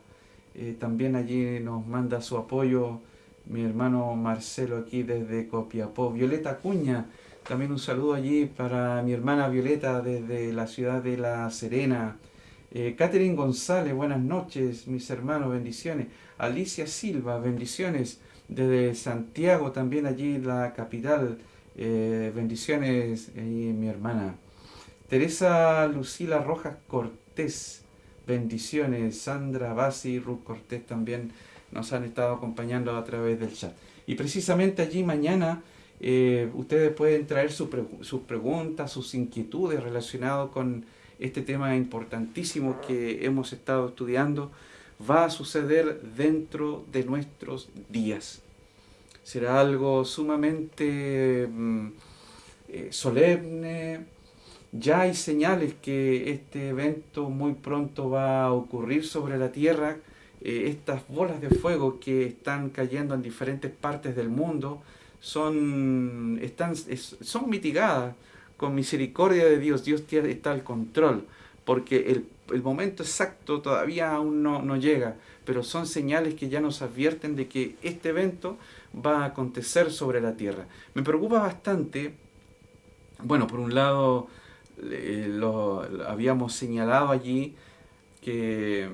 eh, también allí nos manda su apoyo, mi hermano Marcelo aquí desde Copiapó, Violeta Cuña, también un saludo allí para mi hermana Violeta desde la ciudad de La Serena, Catherine González, buenas noches, mis hermanos, bendiciones, Alicia Silva, bendiciones, desde Santiago, también allí la capital, bendiciones, mi hermana. Teresa Lucila Rojas Cortés, bendiciones. Sandra Basi Ruth Cortés también nos han estado acompañando a través del chat. Y precisamente allí mañana eh, ustedes pueden traer sus preguntas, sus inquietudes relacionadas con este tema importantísimo que hemos estado estudiando. Va a suceder dentro de nuestros días. Será algo sumamente mm, eh, solemne, ya hay señales que este evento muy pronto va a ocurrir sobre la Tierra. Eh, estas bolas de fuego que están cayendo en diferentes partes del mundo son, están, son mitigadas con misericordia de Dios. Dios está al control porque el momento exacto todavía aún no, no llega, pero son señales que ya nos advierten de que este evento va a acontecer sobre la tierra. Me preocupa bastante, bueno, por un lado lo, habíamos señalado allí que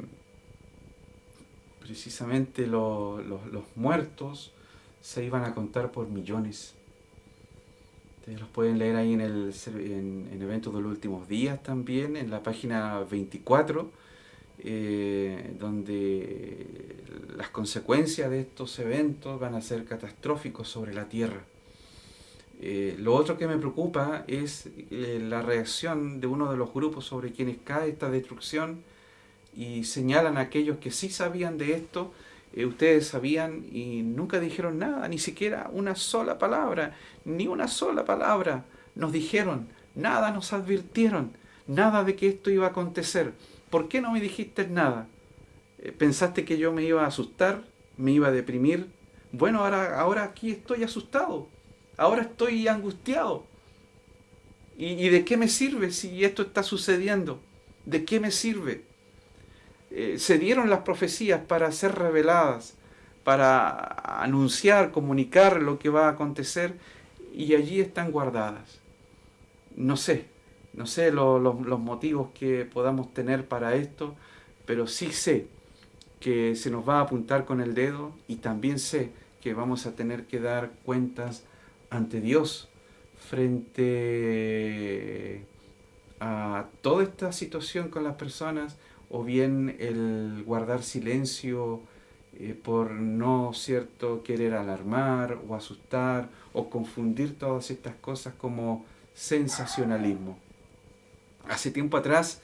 precisamente los muertos se iban a contar por millones. Ustedes los pueden leer ahí en el en, Eventos de los Últimos Días también, en la página 24, eh, donde las consecuencias de estos eventos van a ser catastróficos sobre la Tierra. Eh, lo otro que me preocupa es eh, la reacción de uno de los grupos sobre quienes cae esta destrucción y señalan a aquellos que sí sabían de esto, eh, ustedes sabían y nunca dijeron nada, ni siquiera una sola palabra, ni una sola palabra nos dijeron, nada nos advirtieron, nada de que esto iba a acontecer. ¿Por qué no me dijiste nada? ¿Pensaste que yo me iba a asustar? ¿Me iba a deprimir? Bueno, ahora, ahora aquí estoy asustado ahora estoy angustiado. ¿Y, de qué me sirve si esto está sucediendo? ¿De qué me sirve? Eh, se dieron las profecías para ser reveladas, para anunciar, comunicar lo que va a acontecer y allí están guardadas. No sé, no sé los motivos que podamos tener para esto, pero sí sé que se nos va a apuntar con el dedo y también sé que vamos a tener que dar cuentas ante Dios frente a toda esta situación con las personas o bien el guardar silencio eh, por no cierto querer alarmar o asustar o confundir todas estas cosas como sensacionalismo. Hace tiempo atrás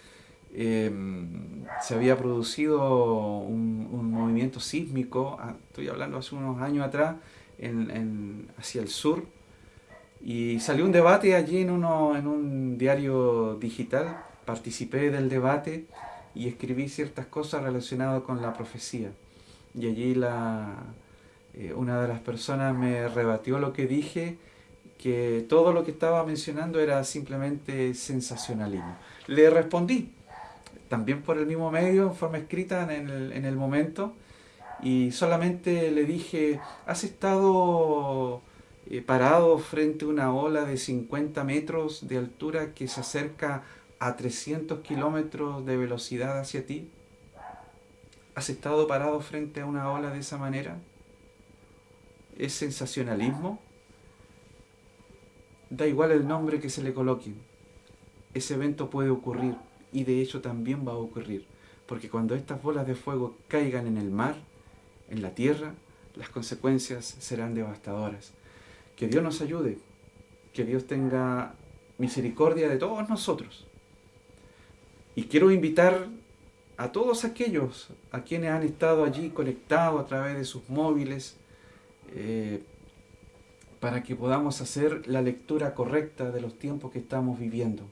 em, se había producido un, movimiento sísmico, ah, estoy hablando hace unos años atrás, hacia el sur, y salió un debate allí en, uno, en un diario digital, participé del debate y escribí ciertas cosas relacionadas con la profecía. Y allí la, eh, una de las personas me rebatió lo que dije, que todo lo que estaba mencionando era simplemente sensacionalismo. Le respondí, también por el mismo medio, en forma escrita en el, en el momento, y solamente le dije, has estado eh, parado frente a una ola de 50 metros de altura que se acerca a 300 kilómetros de velocidad hacia ti? ¿Has estado parado frente a una ola de esa manera? ¿Es sensacionalismo? Da igual el nombre que se le coloque. Ese evento puede ocurrir y de hecho también va a ocurrir. Porque cuando estas bolas de fuego caigan en el mar, en la tierra, las consecuencias serán devastadoras. Que Dios nos ayude, que Dios tenga misericordia de todos nosotros. Y quiero invitar a todos aquellos a quienes han estado allí conectados a través de sus móviles, eh, para que podamos hacer la lectura correcta de los tiempos que estamos viviendo,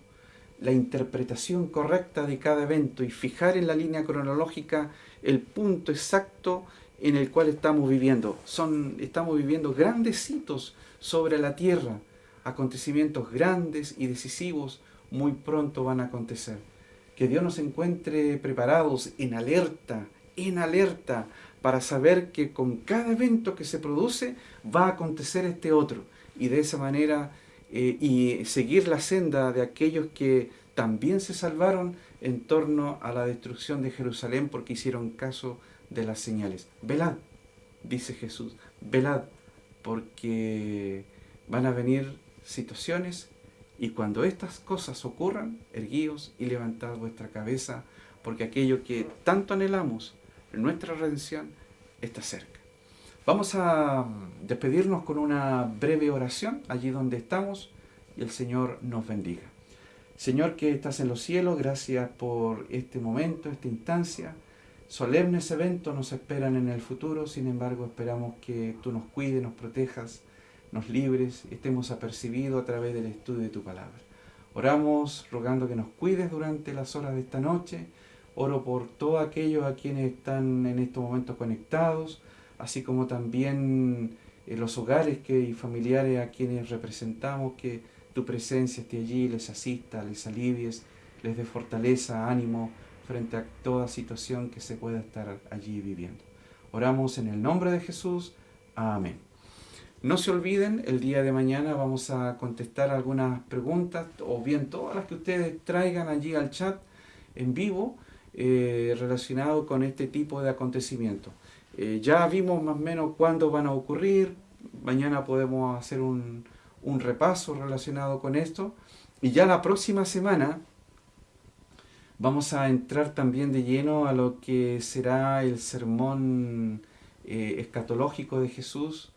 la interpretación correcta de cada evento y fijar en la línea cronológica el punto exacto en el cual estamos viviendo. Son, estamos viviendo grandes hitos sobre la tierra. Acontecimientos grandes y decisivos muy pronto van a acontecer. Que Dios nos encuentre preparados, en alerta, en alerta, para saber que con cada evento que se produce va a acontecer este otro. Y de esa manera, eh, y seguir la senda de aquellos que también se salvaron en torno a la destrucción de Jerusalén porque hicieron caso de las señales. Velad, dice Jesús, velad, porque van a venir situaciones y cuando estas cosas ocurran, erguíos y levantad vuestra cabeza, porque aquello que tanto anhelamos, nuestra redención, está cerca. Vamos a despedirnos con una breve oración allí donde estamos y el Señor nos bendiga. Señor que estás en los cielos, gracias por este momento, esta instancia. Solemnes eventos nos esperan en el futuro, sin embargo esperamos que tú nos cuides, nos protejas, nos libres, estemos apercibidos a través del estudio de tu palabra. Oramos rogando que nos cuides durante las horas de esta noche. Oro por todos aquellos a quienes están en estos momentos conectados, así como también en los hogares que, y familiares a quienes representamos, que tu presencia esté allí, les asista, les alivies, les dé fortaleza, ánimo, frente a toda situación que se pueda estar allí viviendo. Oramos en el nombre de Jesús. Amén. No se olviden, el día de mañana vamos a contestar algunas preguntas o bien todas las que ustedes traigan allí al chat en vivo eh, relacionado con este tipo de acontecimientos. Eh, ya vimos más o menos cuándo van a ocurrir, mañana podemos hacer un, un repaso relacionado con esto y ya la próxima semana vamos a entrar también de lleno a lo que será el sermón eh, escatológico de Jesús.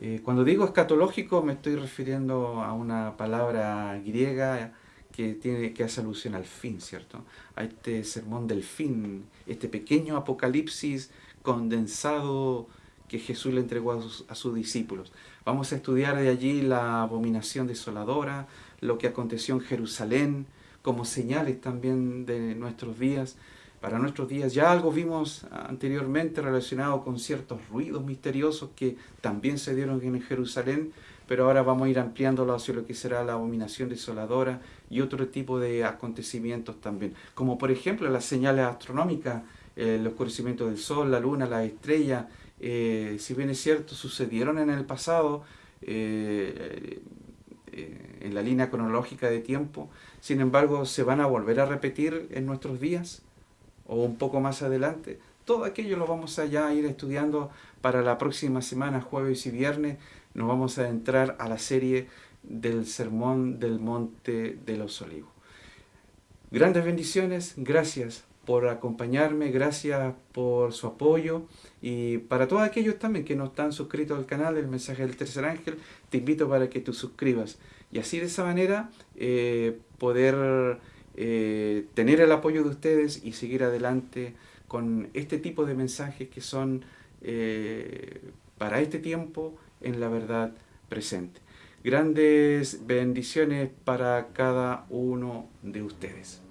Eh, cuando digo escatológico me estoy refiriendo a una palabra griega que, tiene, que hace alusión al fin, ¿cierto? A este sermón del fin, este pequeño apocalipsis condensado que Jesús le entregó a sus, a sus discípulos. Vamos a estudiar de allí la abominación desoladora, lo que aconteció en Jerusalén, como señales también de nuestros días. Para nuestros días ya algo vimos anteriormente relacionado con ciertos ruidos misteriosos que también se dieron en Jerusalén, pero ahora vamos a ir ampliándolo hacia lo que será la abominación desoladora y otro tipo de acontecimientos también, como por ejemplo las señales astronómicas, el oscurecimiento del sol, la luna, las estrellas, eh, si bien es cierto, sucedieron en el pasado, eh, eh, en la línea cronológica de tiempo, sin embargo se van a volver a repetir en nuestros días o un poco más adelante. Todo aquello lo vamos a ya ir estudiando para la próxima semana, jueves y viernes. Nos vamos a entrar a la serie del Sermón del Monte de los Olivos. Grandes bendiciones, gracias por acompañarme, gracias por su apoyo y para todos aquellos también que no están suscritos al canal El Mensaje del Tercer Ángel, te invito para que tú suscribas y así de esa manera eh, poder eh, tener el apoyo de ustedes y seguir adelante con este tipo de mensajes que son eh, para este tiempo en la verdad presente. Grandes bendiciones para cada uno de ustedes.